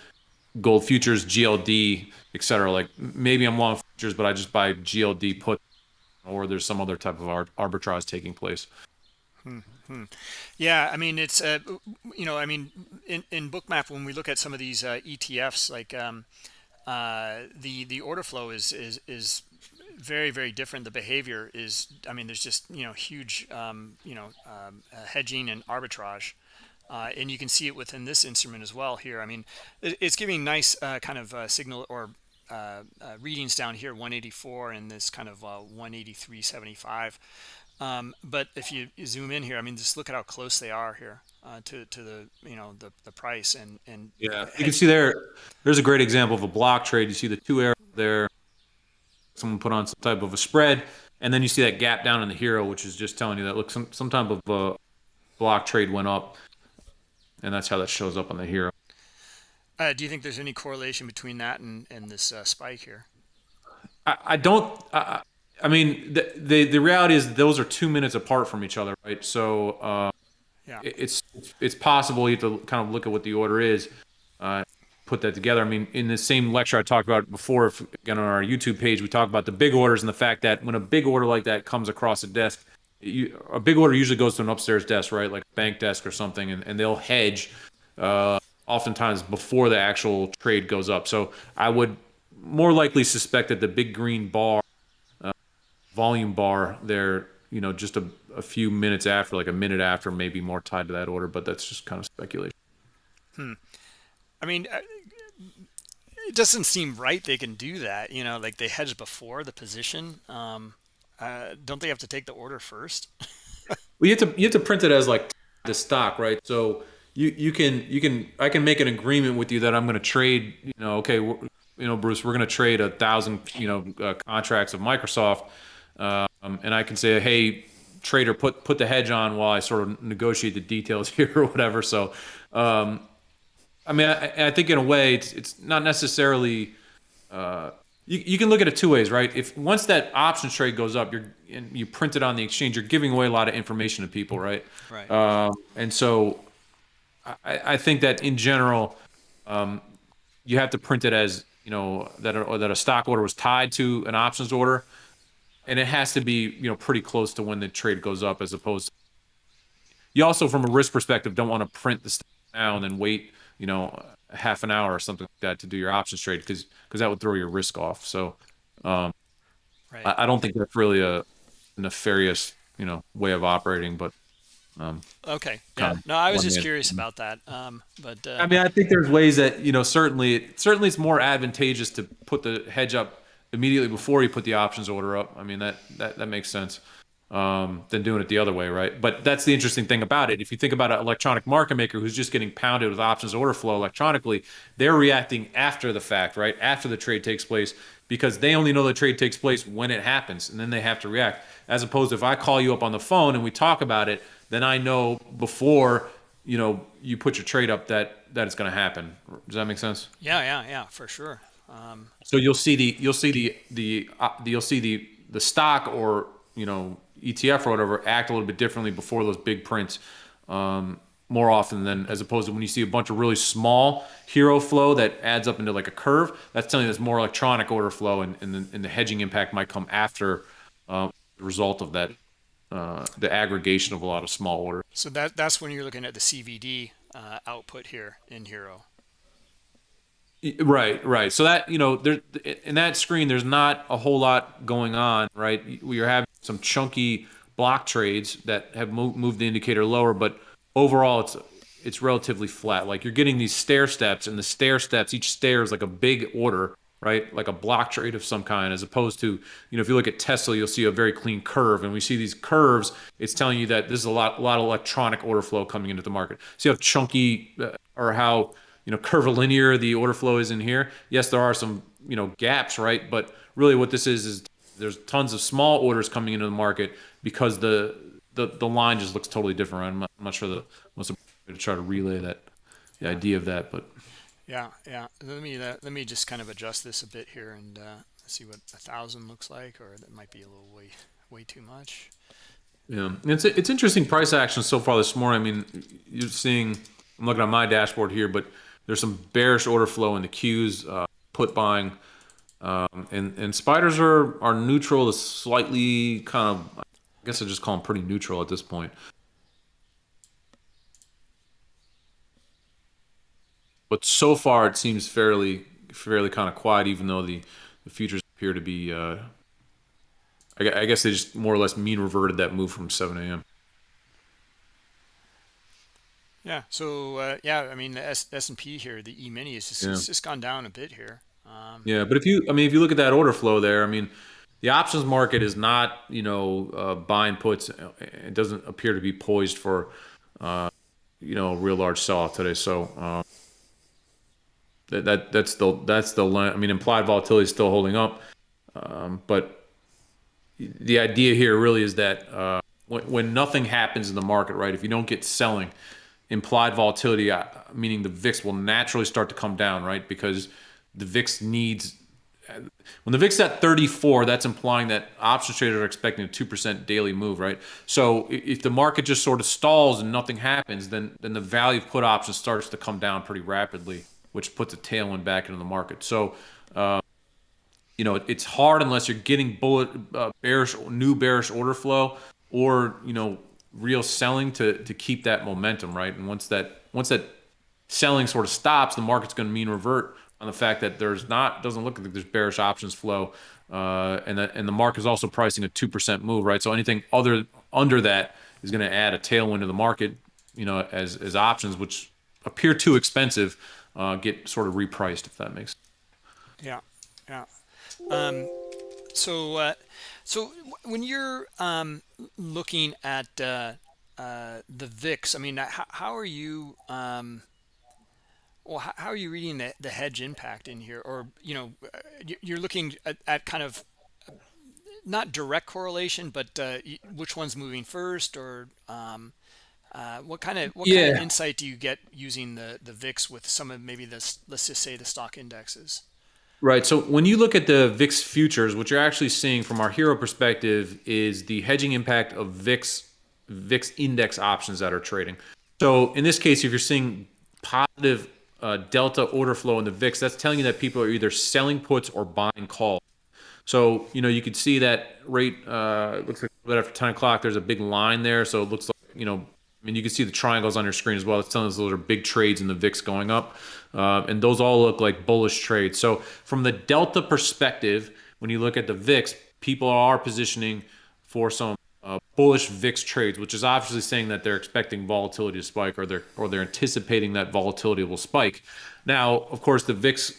gold futures, GLD, etc. Like maybe I'm long futures, but I just buy GLD put, or there's some other type of arbitrage taking place. Hmm, hmm. Yeah, I mean it's uh, you know I mean in in Bookmap when we look at some of these uh, ETFs like um, uh, the the order flow is is is very very different. The behavior is I mean there's just you know huge um, you know um, uh, hedging and arbitrage. Uh, and you can see it within this instrument as well here. I mean, it's giving nice uh, kind of uh, signal or uh, uh, readings down here 184 and this kind of uh, 183.75 um, but if you, you, zoom in here I mean just look at how close they are here uh, to to the you know the the price and and yeah you can see there there's a great example of a block trade. You see the two arrows there. Someone put on some type of a spread and then you see that gap down in the HIRO which is just telling you that look some some type of a block trade went up and that's how that shows up on the HIRO uh, do you think there's any correlation between that and, and this uh, spike here? I, I don't. I, I mean, the, the, the reality is those are two minutes apart from each other, right? So uh, yeah, it's it's possible you have to kind of look at what the order is, uh, put that together. I mean, in the same lecture I talked about before, if, again on our YouTube page, we talked about the big orders and the fact that when a big order like that comes across a desk, you, a big order usually goes to an upstairs desk, right, like a bank desk or something, and, and they'll hedge. Uh, oftentimes before the actual trade goes up. So I would more likely suspect that the big green bar, uh, volume bar there, you know, just a, a, few minutes after, like a minute after, maybe more tied to that order, but that's just kind of speculation. Hmm. I mean, uh, it doesn't seem right they can do that. You know, like they hedge before the position. Um, uh, don't they have to take the order first? well, you have to you have to print it as like the stock, right? So you you can you can I can make an agreement with you that I'm going to trade. You know, okay, you know, Bruce, we're going to trade a thousand you know uh, contracts of Microsoft, um, and I can say, hey, trader, put put the hedge on while I sort of negotiate the details here or whatever. So, um, I mean, I, I, think in a way, it's it's not necessarily. Uh, you, you can look at it two ways, right? If once that options trade goes up, you're and you print it on the exchange, you're giving away a lot of information to people, right? Right. Um, and so I, I think that in general, um, you have to print it as you know that a, that a stock order was tied to an options order, and it has to be you know pretty close to when the trade goes up, as opposed. To, you also, from a risk perspective, don't want to print the stock now and then wait you know half an hour or something like that to do your options trade because because that would throw your risk off. So, um, right. I, I don't think that's really a nefarious you know way of operating, but um, okay. Yeah. No, I was just curious about that. Um, but uh, I mean, I think there's ways that you know certainly certainly it's more advantageous to put the hedge up immediately before you put the options order up. I mean that that that makes sense um, than doing it the other way, right? But that's the interesting thing about it. If you think about an electronic market maker who's just getting pounded with options order flow electronically, they're reacting after the fact, right? After the trade takes place because they only know the trade takes place when it happens and then they have to react. As opposed to if I call you up on the phone and we talk about it, then I know before you know you put your trade up that that it's going to happen. Does that make sense? Yeah, yeah, yeah, for sure. Um, so you'll see the you'll see the the, uh, the you'll see the the stock or you know ETF or whatever act a little bit differently before those big prints. Um, more often than as opposed to when you see a bunch of really small HIRO flow that adds up into like a curve. That's telling you there's more electronic order flow, and, and, the, and the hedging impact might come after uh, the result of that, uh, the aggregation of a lot of small orders. So that that's when you're looking at the CVD uh, output here in HIRO. Right, right. So that you know, there in that screen, there's not a whole lot going on, right? We are having some chunky block trades that have moved the indicator lower, but overall, it's it's relatively flat. Like you're getting these stair steps, and the stair steps, each stair is like a big order, right? Like a block trade of some kind, as opposed to you know, if you look at Tesla, you'll see a very clean curve, and we see these curves. It's telling you that this is a lot, a lot of electronic order flow coming into the market. See how chunky uh, or how you know curvilinear the order flow is in here yes there are some you know gaps right but really what this is is there's tons of small orders coming into the market because the the, the line just looks totally different I'm not, I'm not sure the most to try to relay that the idea of that but yeah yeah let me let me just kind of adjust this a bit here and uh, see what a thousand looks like or that might be a little way way too much yeah it's it's interesting price action so far this morning i mean you're seeing i'm looking at my dashboard here but there's some bearish order flow in the queues uh, put buying, um, and and spiders are are neutral to slightly kind of. I guess I just call them pretty neutral at this point. But so far, it seems fairly fairly kind of quiet, even though the the futures appear to be. Uh, I, I guess they just more or less mean reverted that move from 7 a.m. Yeah. So uh, yeah, I mean the S and P here, the E mini is just, yeah. it's just gone down a bit here. Um, yeah, but if you, I mean, if you look at that order flow there, I mean, the options market is not, you know, uh, buying puts. It doesn't appear to be poised for, uh, you know, a real large sell-off today. So uh, that, that that's the that's the I mean, implied volatility is still holding up, um, but the idea here really is that uh, when, when nothing happens in the market, right? If you don't get selling implied volatility, uh, meaning the VIX will naturally start to come down, right? Because the VIX needs, when the VIX at 34, that's implying that options traders are expecting a 2% daily move, right? So if the market just sort of stalls and nothing happens, then, then the value of put options starts to come down pretty rapidly, which puts a tailwind back into the market. So, uh, you know, it's hard unless you're getting bullet uh, bearish, new bearish order flow, or you know, real selling to to keep that momentum, right? And once that once that selling sort of stops, the market's going to mean revert on the fact that there's not doesn't look like there's bearish options flow, uh, and that and the market is also pricing a two percent move, right? So anything other under that is going to add a tailwind to the market, you know, as as options which appear too expensive uh, get sort of repriced, if that makes. Sense. Yeah, yeah. Um, so. Uh, so when you're um, looking at uh, uh, the VIX, I mean, how, how are you? Um, well, how, how, are you reading the, the hedge impact in here? Or you know, uh, you're looking at, at kind of not direct correlation, but uh, which one's moving first, or um, uh, what kind of what yeah. kind of insight do you get using the the VIX with some of maybe this? Let's just say the stock indexes. Right. So when you look at the VIX futures, what you're actually seeing from our HIRO perspective is the hedging impact of VIX VIX index options that are trading. So in this case, if you're seeing positive uh, delta order flow in the VIX, that's telling you that people are either selling puts or buying calls. So you know you could see that rate uh, looks like right after 10 o'clock. There's a big line there, so it looks like you know I mean, you can see the triangles on your screen as well. It's telling us those are big trades in the VIX going up. Uh, and those all look like bullish trades. So from the delta perspective, when you look at the VIX, people are positioning for some uh, bullish VIX trades, which is obviously saying that they're expecting volatility to spike or they're, or they're anticipating that volatility will spike. Now, of course, the VIX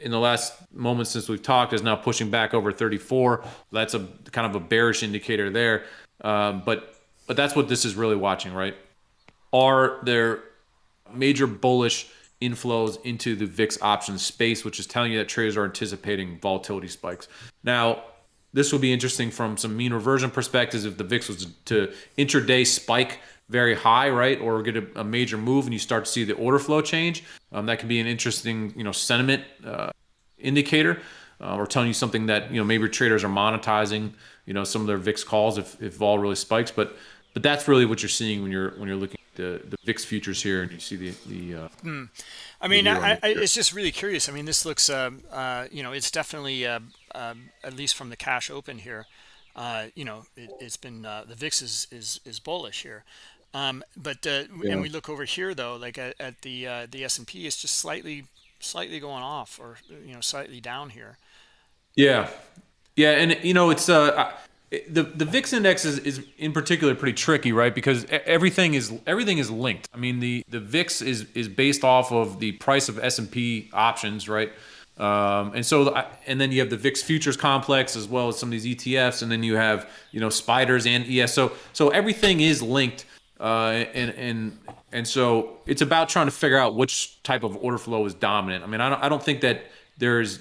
in the last moment since we've talked is now pushing back over 34. That's a kind of a bearish indicator there. Um, but but that's what this is really watching, right? Are there major bullish inflows into the VIX options space, which is telling you that traders are anticipating volatility spikes. Now, this will be interesting from some mean reversion perspectives if the VIX was to intraday spike very high, right, or get a, a major move and you start to see the order flow change. Um, that can be an interesting, you know, sentiment uh, indicator, uh, or telling you something that you know maybe traders are monetizing, you know, some of their VIX calls if if vol really spikes. But but that's really what you're seeing when you're when you're looking the, the VIX futures here, and you see the the. Uh, mm. I mean, I, I, it's just really curious. I mean, this looks, uh, uh, you know, it's definitely uh, um, at least from the cash open here. Uh, you know, it, has been uh, the VIX is is is bullish here. Um, but yeah. and we look over here though, like at, at the the S and P, it's just slightly slightly going off, or you know, slightly down here. Yeah, yeah, and you know, it's uh the the VIX index is, is in particular pretty tricky, right? Because everything is everything is linked. I mean, the the VIX is is based off of the price of S and P options, right? Um, and so and then you have the VIX futures complex as well as some of these ETFs, and then you have you know spiders and. So so everything is linked, uh, and and and so it's about trying to figure out which type of order flow is dominant. I mean, I don't I don't think that there's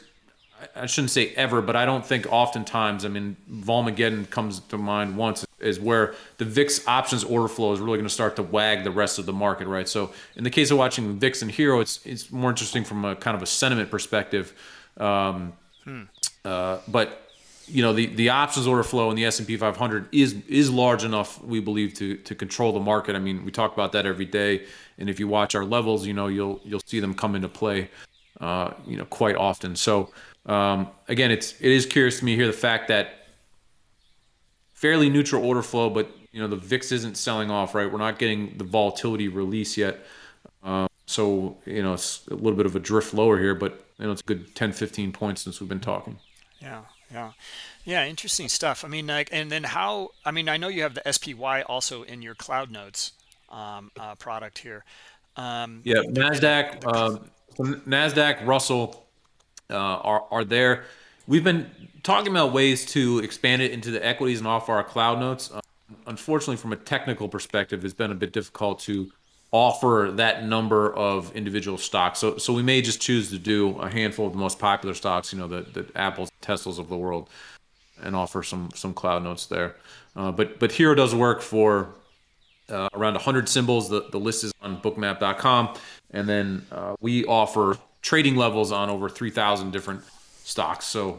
I shouldn't say ever, but I don't think oftentimes. I mean, Volmageddon comes to mind once is where the VIX options order flow is really going to start to wag the rest of the market, right? So in the case of watching VIX and HIRO, it's it's more interesting from a kind of a sentiment perspective. Um, hmm. uh, but you know the, the options order flow in the S&P 500 is is large enough we believe to to control the market. I mean we talk about that every day, and if you watch our levels, you know you'll you'll see them come into play, uh, you know quite often. So um, again, it's it is curious to me here the fact that fairly neutral order flow, but you know the VIX isn't selling off, right? We're not getting the volatility release yet. Um, so you know it's a little bit of a drift lower here, but you know it's a good 10, 15 points since we've been talking. Yeah, yeah, yeah. Interesting stuff. I mean, like, and then how? I mean, I know you have the SPY also in your Cloud Notes um, uh, product here. Um, yeah, Nasdaq, uh, Nasdaq, Russell uh, are, are there. We've been talking about ways to expand it into the equities and offer our cloud notes. Uh, unfortunately, from a technical perspective, it's been a bit difficult to offer that number of individual stocks. So, so we may just choose to do a handful of the most popular stocks, you know, the, the Apples, Teslas of the world, and offer some some cloud notes there. Uh, but but HIRO does work for uh, around 100 symbols. The, the list is on bookmap.com. And then uh, we offer trading levels on over 3,000 different stocks. So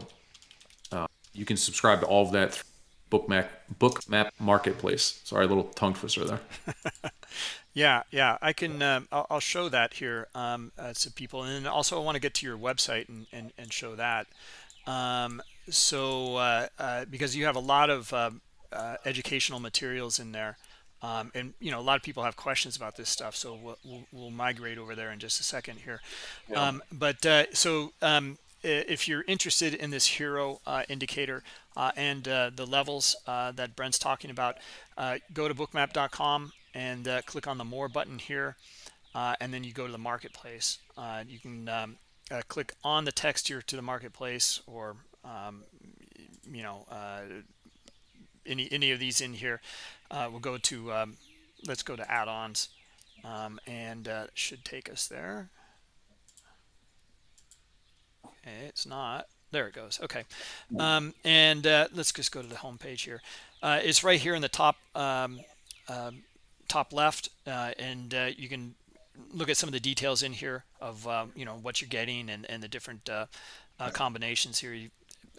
uh, you can subscribe to all of that Bookmap Bookmap Marketplace. Sorry, little tongue twister there. yeah, yeah, I can. Um, I'll, I'll, show that here um, uh, to people, and also I want to get to your website and and, and show that. Um, so uh, uh, because you have a lot of um, uh, educational materials in there. Um, and you know a lot of people have questions about this stuff so we'll, we'll, we'll migrate over there in just a second here yeah. um, but uh, so um, if you're interested in this HIRO uh, indicator uh, and uh, the levels uh, that Brent's talking about uh, go to bookmap.com and click on the more button here and then you go to the marketplace you can um, click on the text here to the marketplace or um, you know any any of these in here uh, we'll go to um, let's go to add-ons. Um, and uh, should take us there. Okay it's not. There it goes. Okay. Um, and uh, let's just go to the home page here. Uh, it's right here in the top um, um, top left uh, and uh, you can look at some of the details in here of um, you know what you're getting and, and the different combinations here. You,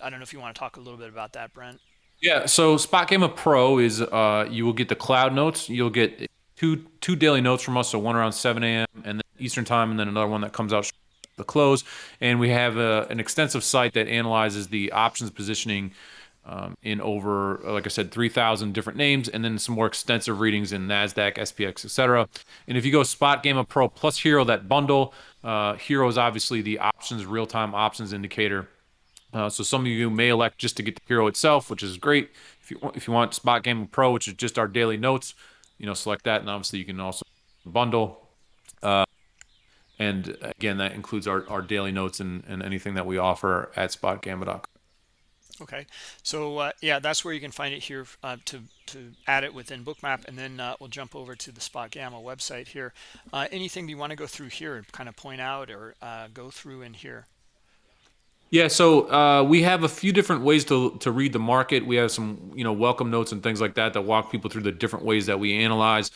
I don't know if you want to talk a little bit about that Brent yeah, so Spot Gamma Pro is uh, you will get the cloud notes. You'll get two two daily notes from us, so one around 7 a.m. and then Eastern time, and then another one that comes out the close. And we have a, uh, an extensive site that analyzes the options positioning um, in over, like I said, 3,000 different names, and then some more extensive readings in Nasdaq, SPX, etc. And if you go Spot Gamma Pro plus HIRO, that bundle, uh, HIRO is obviously the options real time options indicator uh, so some of you may elect just to get the HIRO itself, which is great. If you want, if you want Spot Gamma Pro, which is just our daily notes, you know, select that, and obviously you can also bundle. Uh, and again, that includes our, our daily notes and, and anything that we offer at spotgamma.com. Okay, so uh, yeah, that's where you can find it here uh, to to add it within Bookmap, and then uh, we'll jump over to the Spot Gamma website here. Uh, anything you want to go through here, and kind of point out or uh, go through in here? Yeah, so uh, we have a few different ways to to read the market. We have some, you know, welcome notes and things like that that walk people through the different ways that we analyze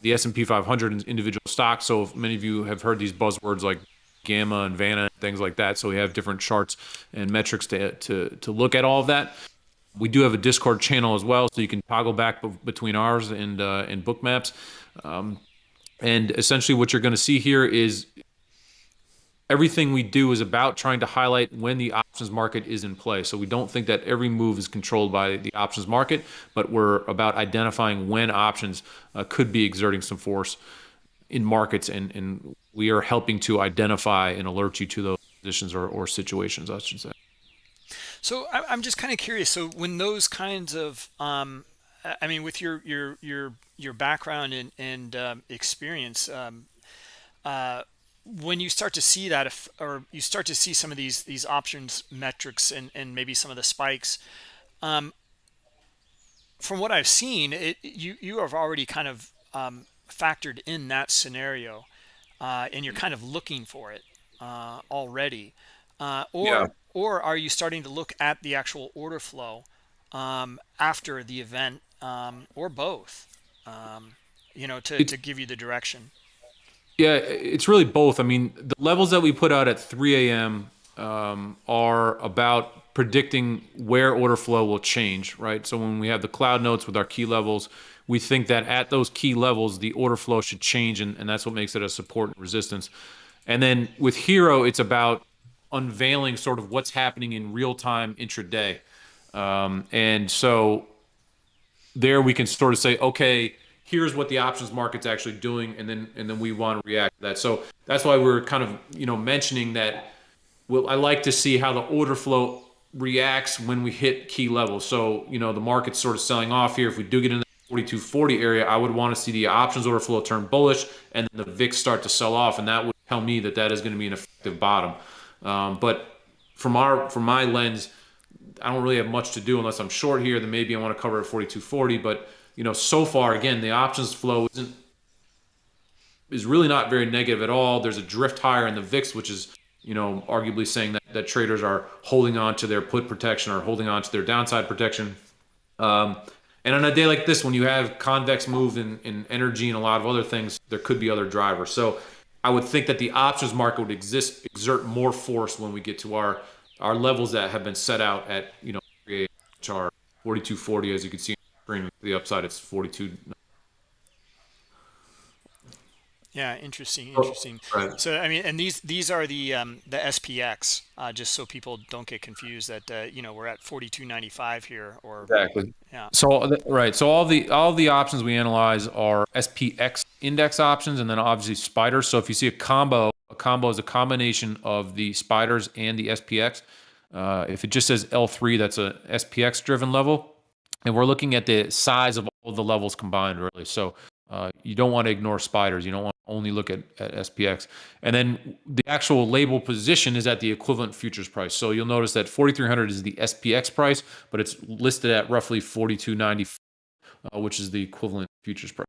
the S&P 500 and individual stocks. So many of you have heard these buzzwords like gamma and vanna and things like that. So we have different charts and metrics to to to look at all of that. We do have a Discord channel as well, so you can toggle back between ours and uh, and Bookmaps. Um, And essentially, what you're going to see here is everything we do is about trying to highlight when the options market is in play. So we don't think that every move is controlled by the options market, but we're about identifying when options uh, could be exerting some force in markets, and, and we are helping to identify and alert you to those positions or, or situations, I should say. So I'm just kind of curious. So when those kinds of, um, I mean, with your your your your background and and um, experience, um, uh, when you start to see that, if, or you start to see some of these these options metrics and and maybe some of the spikes, um, from what I've seen, it you you have already kind of um, factored in that scenario, uh, and you're kind of looking for it uh, already, uh, or yeah. or are you starting to look at the actual order flow um, after the event, um, or both? Um, you know, to, to give you the direction. Yeah, it's really both. I mean, the levels that we put out at 3 a.m. Um, are about predicting where order flow will change, right? So when we have the cloud notes with our key levels, we think that at those key levels, the order flow should change, and, and that's what makes it a support and resistance. And then with HIRO, it's about unveiling sort of what's happening in real time intraday. Um, and so there we can sort of say, okay, here's what the options market's actually doing, and then and then we want to react to that. So that's why we're kind of you know mentioning that. Well, I like to see how the order flow reacts when we hit key levels. So you know the market's sort of selling off here. If we do get in the 4240 area, I would want to see the options order flow turn bullish and the VIX start to sell off, and that would tell me that that is going to be an effective bottom. Um, but from our from my lens, I don't really have much to do unless I'm short here. Then maybe I want to cover at 4240. But you know, so far again, the options flow isn't is really not very negative at all. There's a drift higher in the VIX, which is you know arguably saying that, that traders are holding on to their put protection or holding on to their downside protection. Um, and on a day like this, when you have convex move in, in energy and a lot of other things, there could be other drivers. So I would think that the options market would exist exert more force when we get to our our levels that have been set out at you know which are 4240 as you can see on the screen. The upside it's 42 yeah, interesting, oh, interesting. Right. So I mean, and these these are the um, the SPX, uh, just so people don't get confused that uh, you know we're at forty two ninety five here or exactly. Yeah. So right, so all the all the options we analyze are SPX index options, and then obviously spiders. So if you see a combo, a combo is a combination of the spiders and the SPX. Uh, if it just says L3, that's a SPX driven level. And we're looking at the size of all the levels combined, really. So uh, you don't want to ignore spiders. You don't want to only look at, at SPX. And then the actual label position is at the equivalent futures price. So you'll notice that 4,300 is the SPX price, but it's listed at roughly 42.90, uh, which is the equivalent futures price.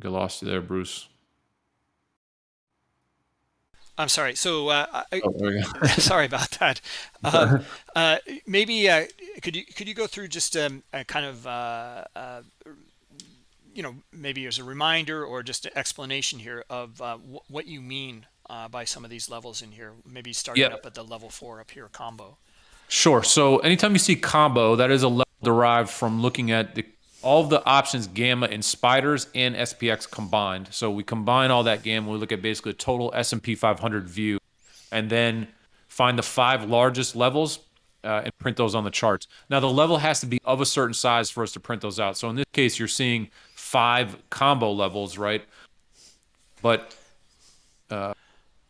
Get lost you there, Bruce. I'm sorry. So, uh, I, oh, sorry about that. Um, uh, maybe uh, could you could you go through just um, a kind of uh, uh, you know maybe as a reminder or just an explanation here of uh, what you mean by some of these levels in here? Maybe starting yep. up at the level four up here combo. Sure. So anytime you see combo, that is a level derived from looking at the all the options gamma in spiders and SPX combined. So we combine all that gamma. We look at basically a total S&P 500 view, and then find the five largest levels uh, and print those on the charts. Now the level has to be of a certain size for us to print those out. So in this case, you're seeing five combo levels, right? But uh,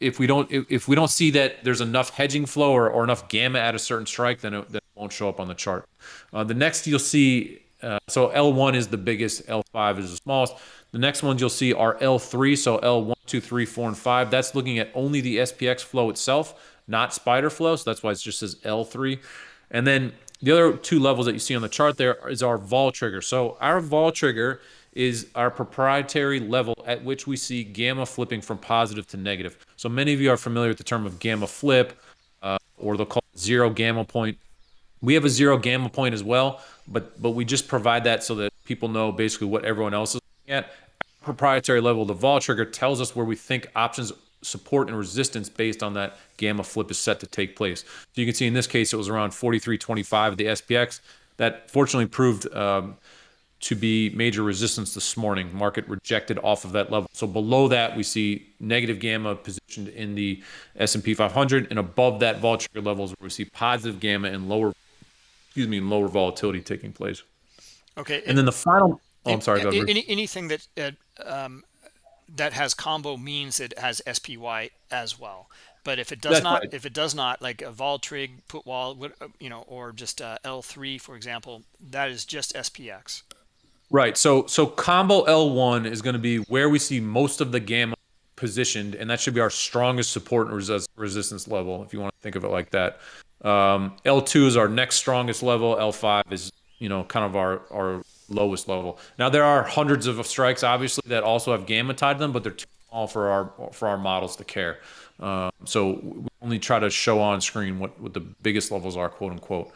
if we don't if, if, we don't see that there's enough hedging flow or, or enough gamma at a certain strike, then it, then it won't show up on the chart. Uh, the next you'll see uh, so L1 is the biggest, L5 is the smallest. The next ones you'll see are L3, so L1, 2, 3, 4, and 5. That's looking at only the SPX flow itself, not spider flow, so that's why it just says L3. And then the other two levels that you see on the chart there is our vol trigger. So our vol trigger is our proprietary level at which we see gamma flipping from positive to negative. So many of you are familiar with the term of gamma flip, uh, or they'll call it zero gamma point. We have a zero gamma point as well, but but we just provide that so that people know basically what everyone else is at. proprietary level, the vol trigger tells us where we think options support and resistance based on that gamma flip is set to take place. So you can see in this case, it was around 43.25 the SPX. That fortunately proved um, to be major resistance this morning. Market rejected off of that level. So below that, we see negative gamma positioned in the S&P 500, and above that vol trigger levels, we see positive gamma and lower, excuse me, lower volatility taking place. Okay. And, and then the final. Oh, I'm sorry. Any, anything that uh, um, that has combo means it has SPY as well. But if it does That's not, right. if it does not, like a vol trig, put wall, uh, you know, or just uh, L3, for example, that is just SPX. Right. So so combo L1 is going to be where we see most of the gamma positioned, and that should be our strongest support and resist, resistance level, if you want to think of it like that. Um, L2 is our next strongest level. L5 is you know kind of our our lowest level. Now there are hundreds of strikes, obviously, that also have gamma tied to them, but they're too small for our for our models to care. Um, so we only try to show on screen what, what the biggest levels are, quote unquote.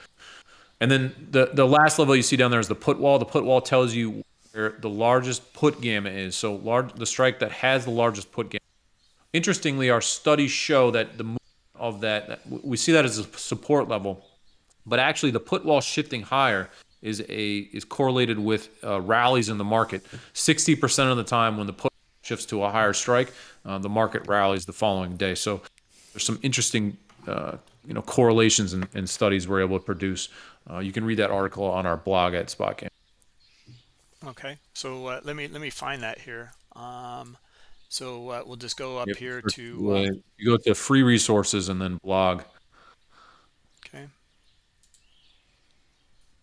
And then the the last level you see down there is the put wall. The put wall tells you where the largest put gamma is. So large the strike that has the largest put gamma. Interestingly, our studies show that the of that we see that as a support level, but actually the put wall shifting higher is a is correlated with uh, rallies in the market. 60% of the time when the put shifts to a higher strike, uh, the market rallies the following day. So there's some interesting uh, you know correlations and, and, studies we're able to produce. Uh, you can read that article on our blog at SpotGamma. Okay, so uh, let me let me find that here. Um, so uh, we'll just go up yep. here to you go to free resources and then blog. Okay.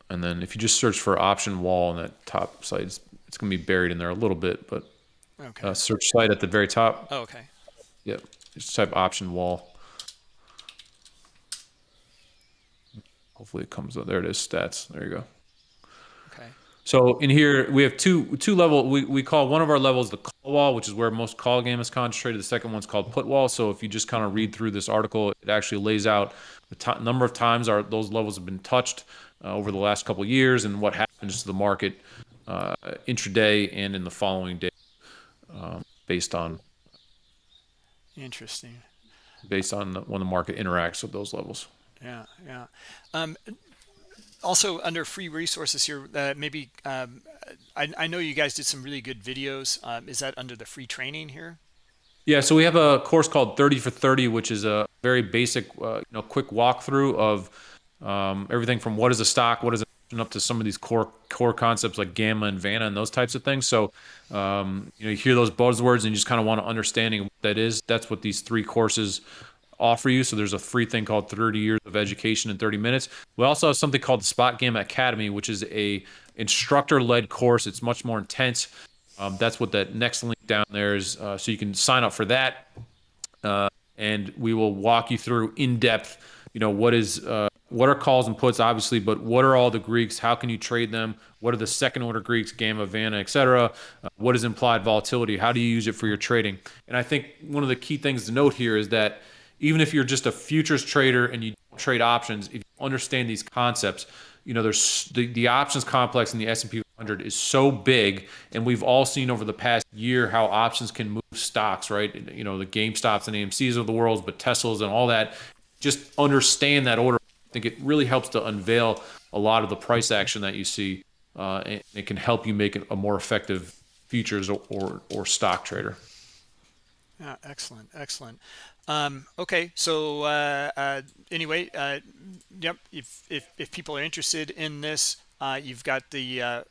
And then if you just search for option wall on that top site, it's, it's going to be buried in there a little bit, but okay. uh, search site at the very top. Oh, okay. Yep. Just type option wall. Hopefully it comes up. There it is, stats. There you go. So in here we have two two level. We, we call one of our levels the call wall, which is where most call gamma is concentrated. The second one's called put wall. So if you just kind of read through this article, it actually lays out the number of times our those levels have been touched, uh, over the last couple of years and what happens to the market uh, intraday and in the following day um, based on interesting based on when the market interacts with those levels yeah yeah um, also under free resources here uh, maybe um, I, I, know you guys did some really good videos um, is that under the free training here yeah so we have a course called 30 for 30 which is a very basic uh, you know quick walkthrough of um, everything from what is a stock, what is up to some of these core core concepts like gamma and vanna and those types of things. So um, you know you hear those buzzwords and you just kind of want to understanding what that is. That's what these three courses offer you. So there's a free thing called 30 years of education in 30 minutes. We also have something called the Spot Gamma Academy, which is a instructor led course. It's much more intense. Um, that's what that next link down there is. Uh, so you can sign up for that, uh, and we will walk you through in depth. You know what is uh, what are calls and puts obviously but what are all the greeks how can you trade them what are the second order greeks gamma vanna etc uh, what is implied volatility how do you use it for your trading and i think one of the key things to note here is that even if you're just a futures trader and you trade options if you understand these concepts you know there's the, the options complex in the s&p 500 is so big and we've all seen over the past year how options can move stocks right you know the GameStops and AMCs of the world but teslas and all that just understand that order I think it really helps to unveil a lot of the price action that you see, uh, and it can help you make a more effective futures or, or, or stock trader. Yeah, excellent, excellent. Um, okay, so uh, uh, anyway, uh, yep. If, if if people are interested in this, uh, you've got the uh,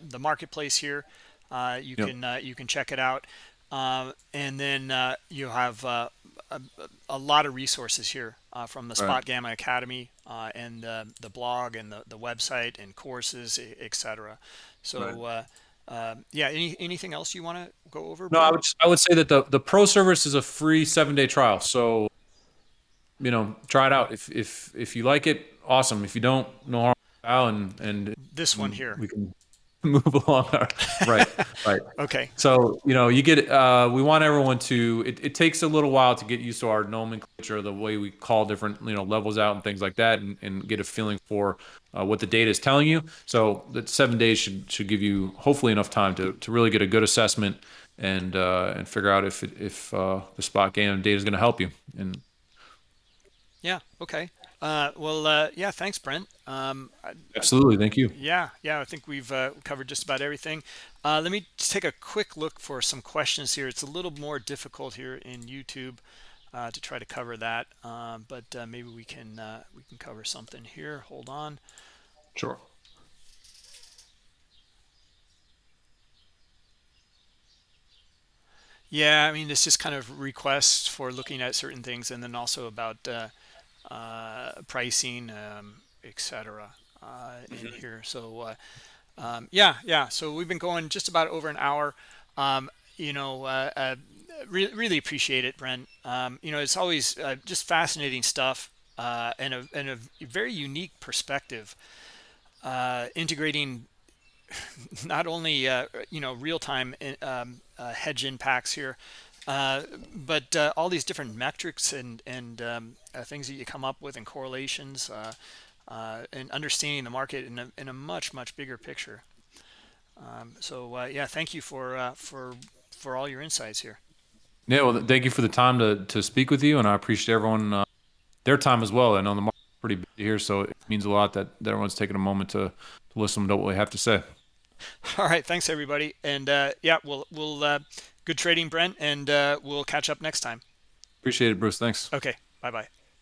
the marketplace here. you yep. can you can check it out, and then you have a, a, lot of resources here uh, from the Spot right. Gamma Academy uh, and uh, the blog and the, the website and courses, etc. So, right. Um, yeah, any, anything else you want to go over? No, I would, I would say that the, the pro service is a free seven day trial. So, you know, try it out. If, if, if you like it, awesome. If you don't, no harm. And, and this one here. We can, move along. Our, right, right. okay. So you know, you get. Uh, we want everyone to. It, it takes a little while to get used to our nomenclature, the way we call different you know levels out and things like that, and, and get a feeling for uh, what the data is telling you. So that seven days should should give you hopefully enough time to to really get a good assessment and uh, and figure out if if uh, the Spot Gamma data is going to help you. And yeah, okay. Uh, well, uh, yeah, thanks, Brent. Um, Absolutely, thank you. Yeah, yeah, I think we've uh, covered just about everything. Uh, let me take a quick look for some questions here. It's a little more difficult here in YouTube uh, to try to cover that, um, but uh, maybe we can we can cover something here. Hold on. Sure. Yeah, I mean, it's just kind of requests for looking at certain things, and then also about uh, pricing, um, etc. Uh, in mm -hmm. here. So uh, um, yeah, yeah. So we've been going just about over an hour. Um, you know, re really appreciate it, Brent. Um, you know, it's always just fascinating stuff and a, and, a, very unique perspective. integrating not only uh, you know real-time um, uh, hedge impacts here uh, but uh, all these different metrics and and um, uh, things that you come up with and correlations uh, uh, and understanding the market in a, in a much much bigger picture. Um, so yeah, thank you for for for all your insights here. Yeah, well, thank you for the time to to speak with you, and I appreciate everyone their time as well. I know the market's pretty busy here, so it means a lot that, that everyone's taking a moment to, to listen to what we have to say. All right, thanks everybody, and yeah, we'll we'll good trading, Brent, and uh, we'll catch up next time. Appreciate it, Bruce. Thanks. Okay. Bye-bye.